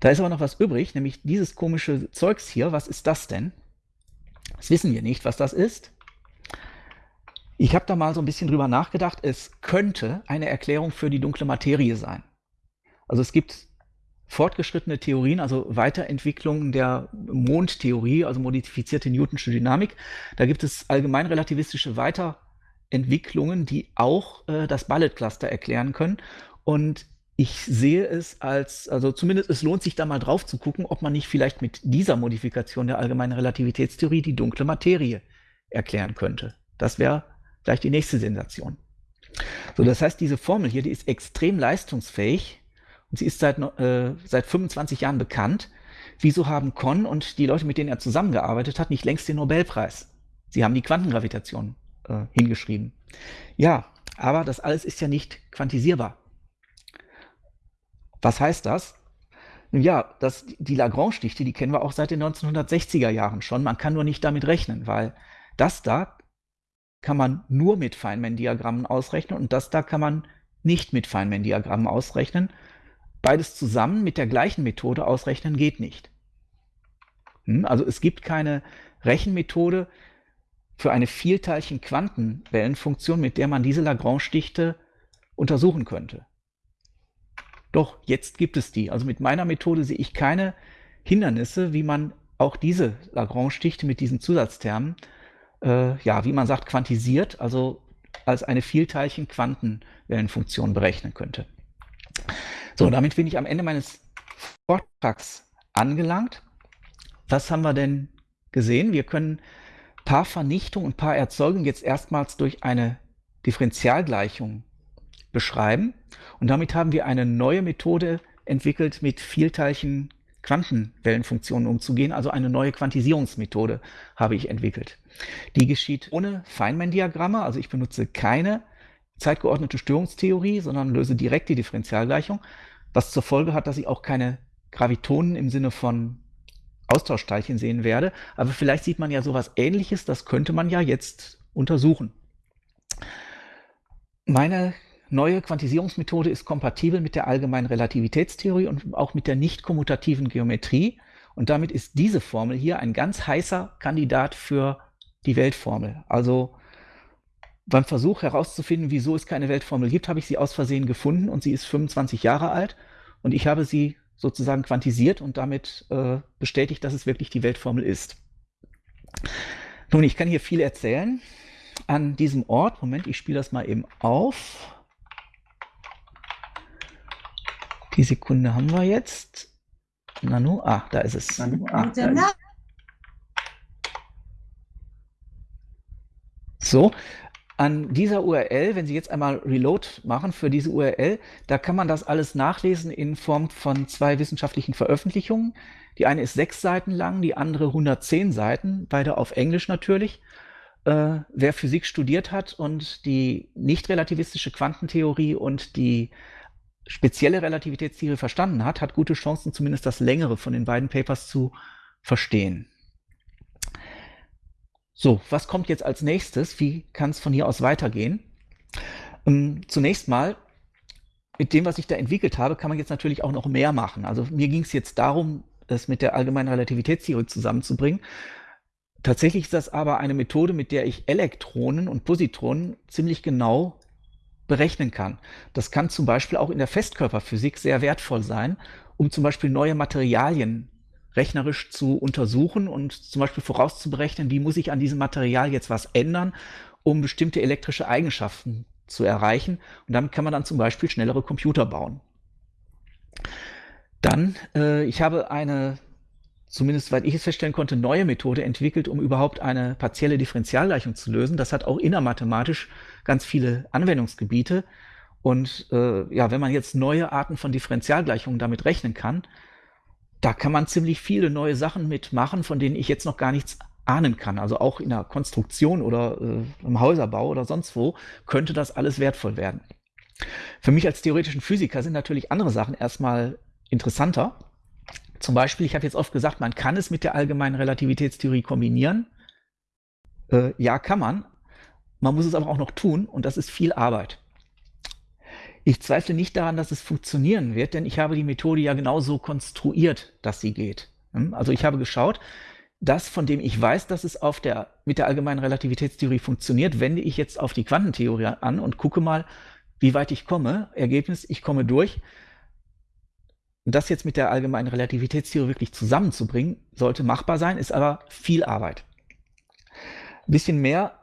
Da ist aber noch was übrig, nämlich dieses komische Zeugs hier. Was ist das denn? Das wissen wir nicht, was das ist. Ich habe da mal so ein bisschen drüber nachgedacht. Es könnte eine Erklärung für die dunkle Materie sein. Also es gibt fortgeschrittene Theorien, also Weiterentwicklungen der Mondtheorie, also modifizierte Newtonsche Dynamik. Da gibt es allgemein relativistische Weiterentwicklungen, die auch äh, das Ballet-Cluster erklären können. Und ich sehe es als, also zumindest es lohnt sich da mal drauf zu gucken, ob man nicht vielleicht mit dieser Modifikation der allgemeinen Relativitätstheorie die dunkle Materie erklären könnte. Das wäre vielleicht die nächste Sensation. So, das heißt, diese Formel hier, die ist extrem leistungsfähig und sie ist seit, äh, seit 25 Jahren bekannt. Wieso haben Con und die Leute, mit denen er zusammengearbeitet hat, nicht längst den Nobelpreis? Sie haben die Quantengravitation äh, hingeschrieben. Ja, aber das alles ist ja nicht quantisierbar. Was heißt das? Ja, das, die Lagrange-Dichte, die kennen wir auch seit den 1960er Jahren schon. Man kann nur nicht damit rechnen, weil das da kann man nur mit Feynman-Diagrammen ausrechnen und das da kann man nicht mit Feynman-Diagrammen ausrechnen. Beides zusammen mit der gleichen Methode ausrechnen geht nicht. Hm, also es gibt keine Rechenmethode für eine Vielteilchen-Quantenwellenfunktion, mit der man diese Lagrange-Dichte untersuchen könnte. Doch, jetzt gibt es die. Also mit meiner Methode sehe ich keine Hindernisse, wie man auch diese Lagrange-Dichte mit diesen Zusatztermen, äh, ja, wie man sagt, quantisiert, also als eine Vielteilchen-Quantenwellenfunktion berechnen könnte. So, damit bin ich am Ende meines Vortrags angelangt. Was haben wir denn gesehen? Wir können Paarvernichtung und Paarerzeugung jetzt erstmals durch eine Differentialgleichung beschreiben. Und damit haben wir eine neue Methode entwickelt, mit Vielteilchen Quantenwellenfunktionen umzugehen, also eine neue Quantisierungsmethode habe ich entwickelt. Die geschieht ohne Feynman-Diagramme, also ich benutze keine zeitgeordnete Störungstheorie, sondern löse direkt die Differentialgleichung, was zur Folge hat, dass ich auch keine Gravitonen im Sinne von Austauschteilchen sehen werde. Aber vielleicht sieht man ja sowas ähnliches, das könnte man ja jetzt untersuchen. Meine neue Quantisierungsmethode ist kompatibel mit der allgemeinen Relativitätstheorie und auch mit der nicht kommutativen Geometrie. Und damit ist diese Formel hier ein ganz heißer Kandidat für die Weltformel. Also beim Versuch herauszufinden, wieso es keine Weltformel gibt, habe ich sie aus Versehen gefunden und sie ist 25 Jahre alt und ich habe sie sozusagen quantisiert und damit äh, bestätigt, dass es wirklich die Weltformel ist. Nun, ich kann hier viel erzählen an diesem Ort. Moment, ich spiele das mal eben auf. Die Sekunde haben wir jetzt. Nanu, ah, da ist es. Nanu, ah, da ist es. So, an dieser URL, wenn Sie jetzt einmal Reload machen für diese URL, da kann man das alles nachlesen in Form von zwei wissenschaftlichen Veröffentlichungen. Die eine ist sechs Seiten lang, die andere 110 Seiten, beide auf Englisch natürlich. Äh, wer Physik studiert hat und die nicht relativistische Quantentheorie und die spezielle Relativitätstheorie verstanden hat, hat gute Chancen, zumindest das längere von den beiden Papers zu verstehen. So, was kommt jetzt als nächstes? Wie kann es von hier aus weitergehen? Ähm, zunächst mal, mit dem, was ich da entwickelt habe, kann man jetzt natürlich auch noch mehr machen. Also mir ging es jetzt darum, es mit der allgemeinen Relativitätstheorie zusammenzubringen. Tatsächlich ist das aber eine Methode, mit der ich Elektronen und Positronen ziemlich genau berechnen kann. Das kann zum Beispiel auch in der Festkörperphysik sehr wertvoll sein, um zum Beispiel neue Materialien rechnerisch zu untersuchen und zum Beispiel vorauszuberechnen, wie muss ich an diesem Material jetzt was ändern, um bestimmte elektrische Eigenschaften zu erreichen. Und damit kann man dann zum Beispiel schnellere Computer bauen. Dann, äh, ich habe eine, zumindest weil ich es feststellen konnte, neue Methode entwickelt, um überhaupt eine partielle Differentialgleichung zu lösen. Das hat auch innermathematisch ganz viele Anwendungsgebiete. Und äh, ja, wenn man jetzt neue Arten von Differentialgleichungen damit rechnen kann, da kann man ziemlich viele neue Sachen mitmachen, von denen ich jetzt noch gar nichts ahnen kann. Also auch in der Konstruktion oder äh, im Häuserbau oder sonst wo könnte das alles wertvoll werden. Für mich als theoretischen Physiker sind natürlich andere Sachen erstmal interessanter. Zum Beispiel, ich habe jetzt oft gesagt, man kann es mit der allgemeinen Relativitätstheorie kombinieren. Äh, ja, kann man. Man muss es aber auch noch tun und das ist viel Arbeit. Ich zweifle nicht daran, dass es funktionieren wird, denn ich habe die Methode ja genauso konstruiert, dass sie geht. Hm? Also ich habe geschaut, das, von dem ich weiß, dass es auf der, mit der allgemeinen Relativitätstheorie funktioniert, wende ich jetzt auf die Quantentheorie an und gucke mal, wie weit ich komme. Ergebnis, ich komme durch. Das jetzt mit der allgemeinen Relativitätstheorie wirklich zusammenzubringen, sollte machbar sein, ist aber viel Arbeit. Ein bisschen mehr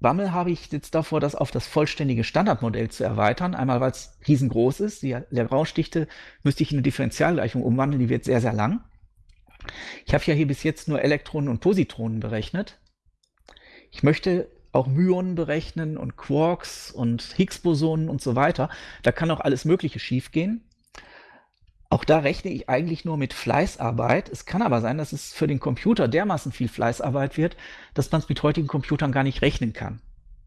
Bammel habe ich jetzt davor, das auf das vollständige Standardmodell zu erweitern. Einmal, weil es riesengroß ist. Die Lagrange-Dichte müsste ich in eine Differentialgleichung umwandeln. Die wird sehr, sehr lang. Ich habe ja hier bis jetzt nur Elektronen und Positronen berechnet. Ich möchte auch Myonen berechnen und Quarks und Higgs-Bosonen und so weiter. Da kann auch alles Mögliche schiefgehen. Auch da rechne ich eigentlich nur mit Fleißarbeit. Es kann aber sein, dass es für den Computer dermaßen viel Fleißarbeit wird, dass man es mit heutigen Computern gar nicht rechnen kann.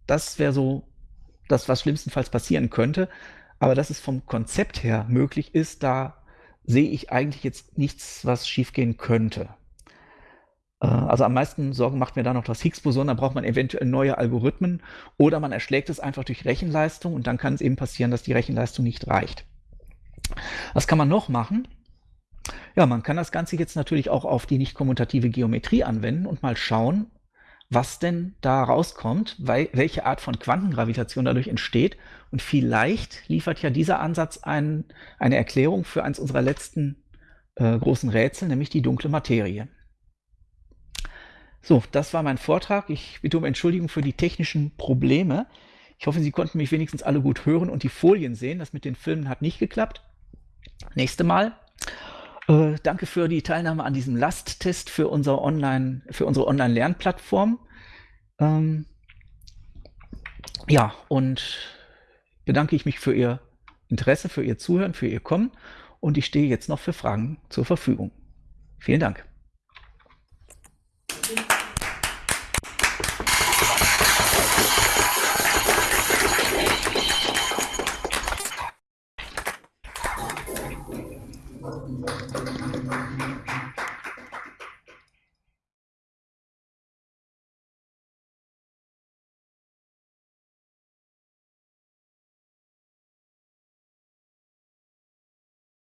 Das wäre so das, was schlimmstenfalls passieren könnte. Aber dass es vom Konzept her möglich ist, da sehe ich eigentlich jetzt nichts, was schiefgehen könnte. Äh, also am meisten Sorgen macht mir da noch das Higgs-Boson, da braucht man eventuell neue Algorithmen oder man erschlägt es einfach durch Rechenleistung und dann kann es eben passieren, dass die Rechenleistung nicht reicht. Was kann man noch machen? Ja, man kann das Ganze jetzt natürlich auch auf die nicht kommutative Geometrie anwenden und mal schauen, was denn da rauskommt, weil, welche Art von Quantengravitation dadurch entsteht. Und vielleicht liefert ja dieser Ansatz ein, eine Erklärung für eins unserer letzten äh, großen Rätsel, nämlich die dunkle Materie. So, das war mein Vortrag. Ich bitte um Entschuldigung für die technischen Probleme. Ich hoffe, Sie konnten mich wenigstens alle gut hören und die Folien sehen. Das mit den Filmen hat nicht geklappt. Nächste Mal. Äh, danke für die Teilnahme an diesem Lasttest für, unser Online, für unsere Online-Lernplattform. Ähm, ja, und bedanke ich mich für Ihr Interesse, für Ihr Zuhören, für Ihr Kommen und ich stehe jetzt noch für Fragen zur Verfügung. Vielen Dank.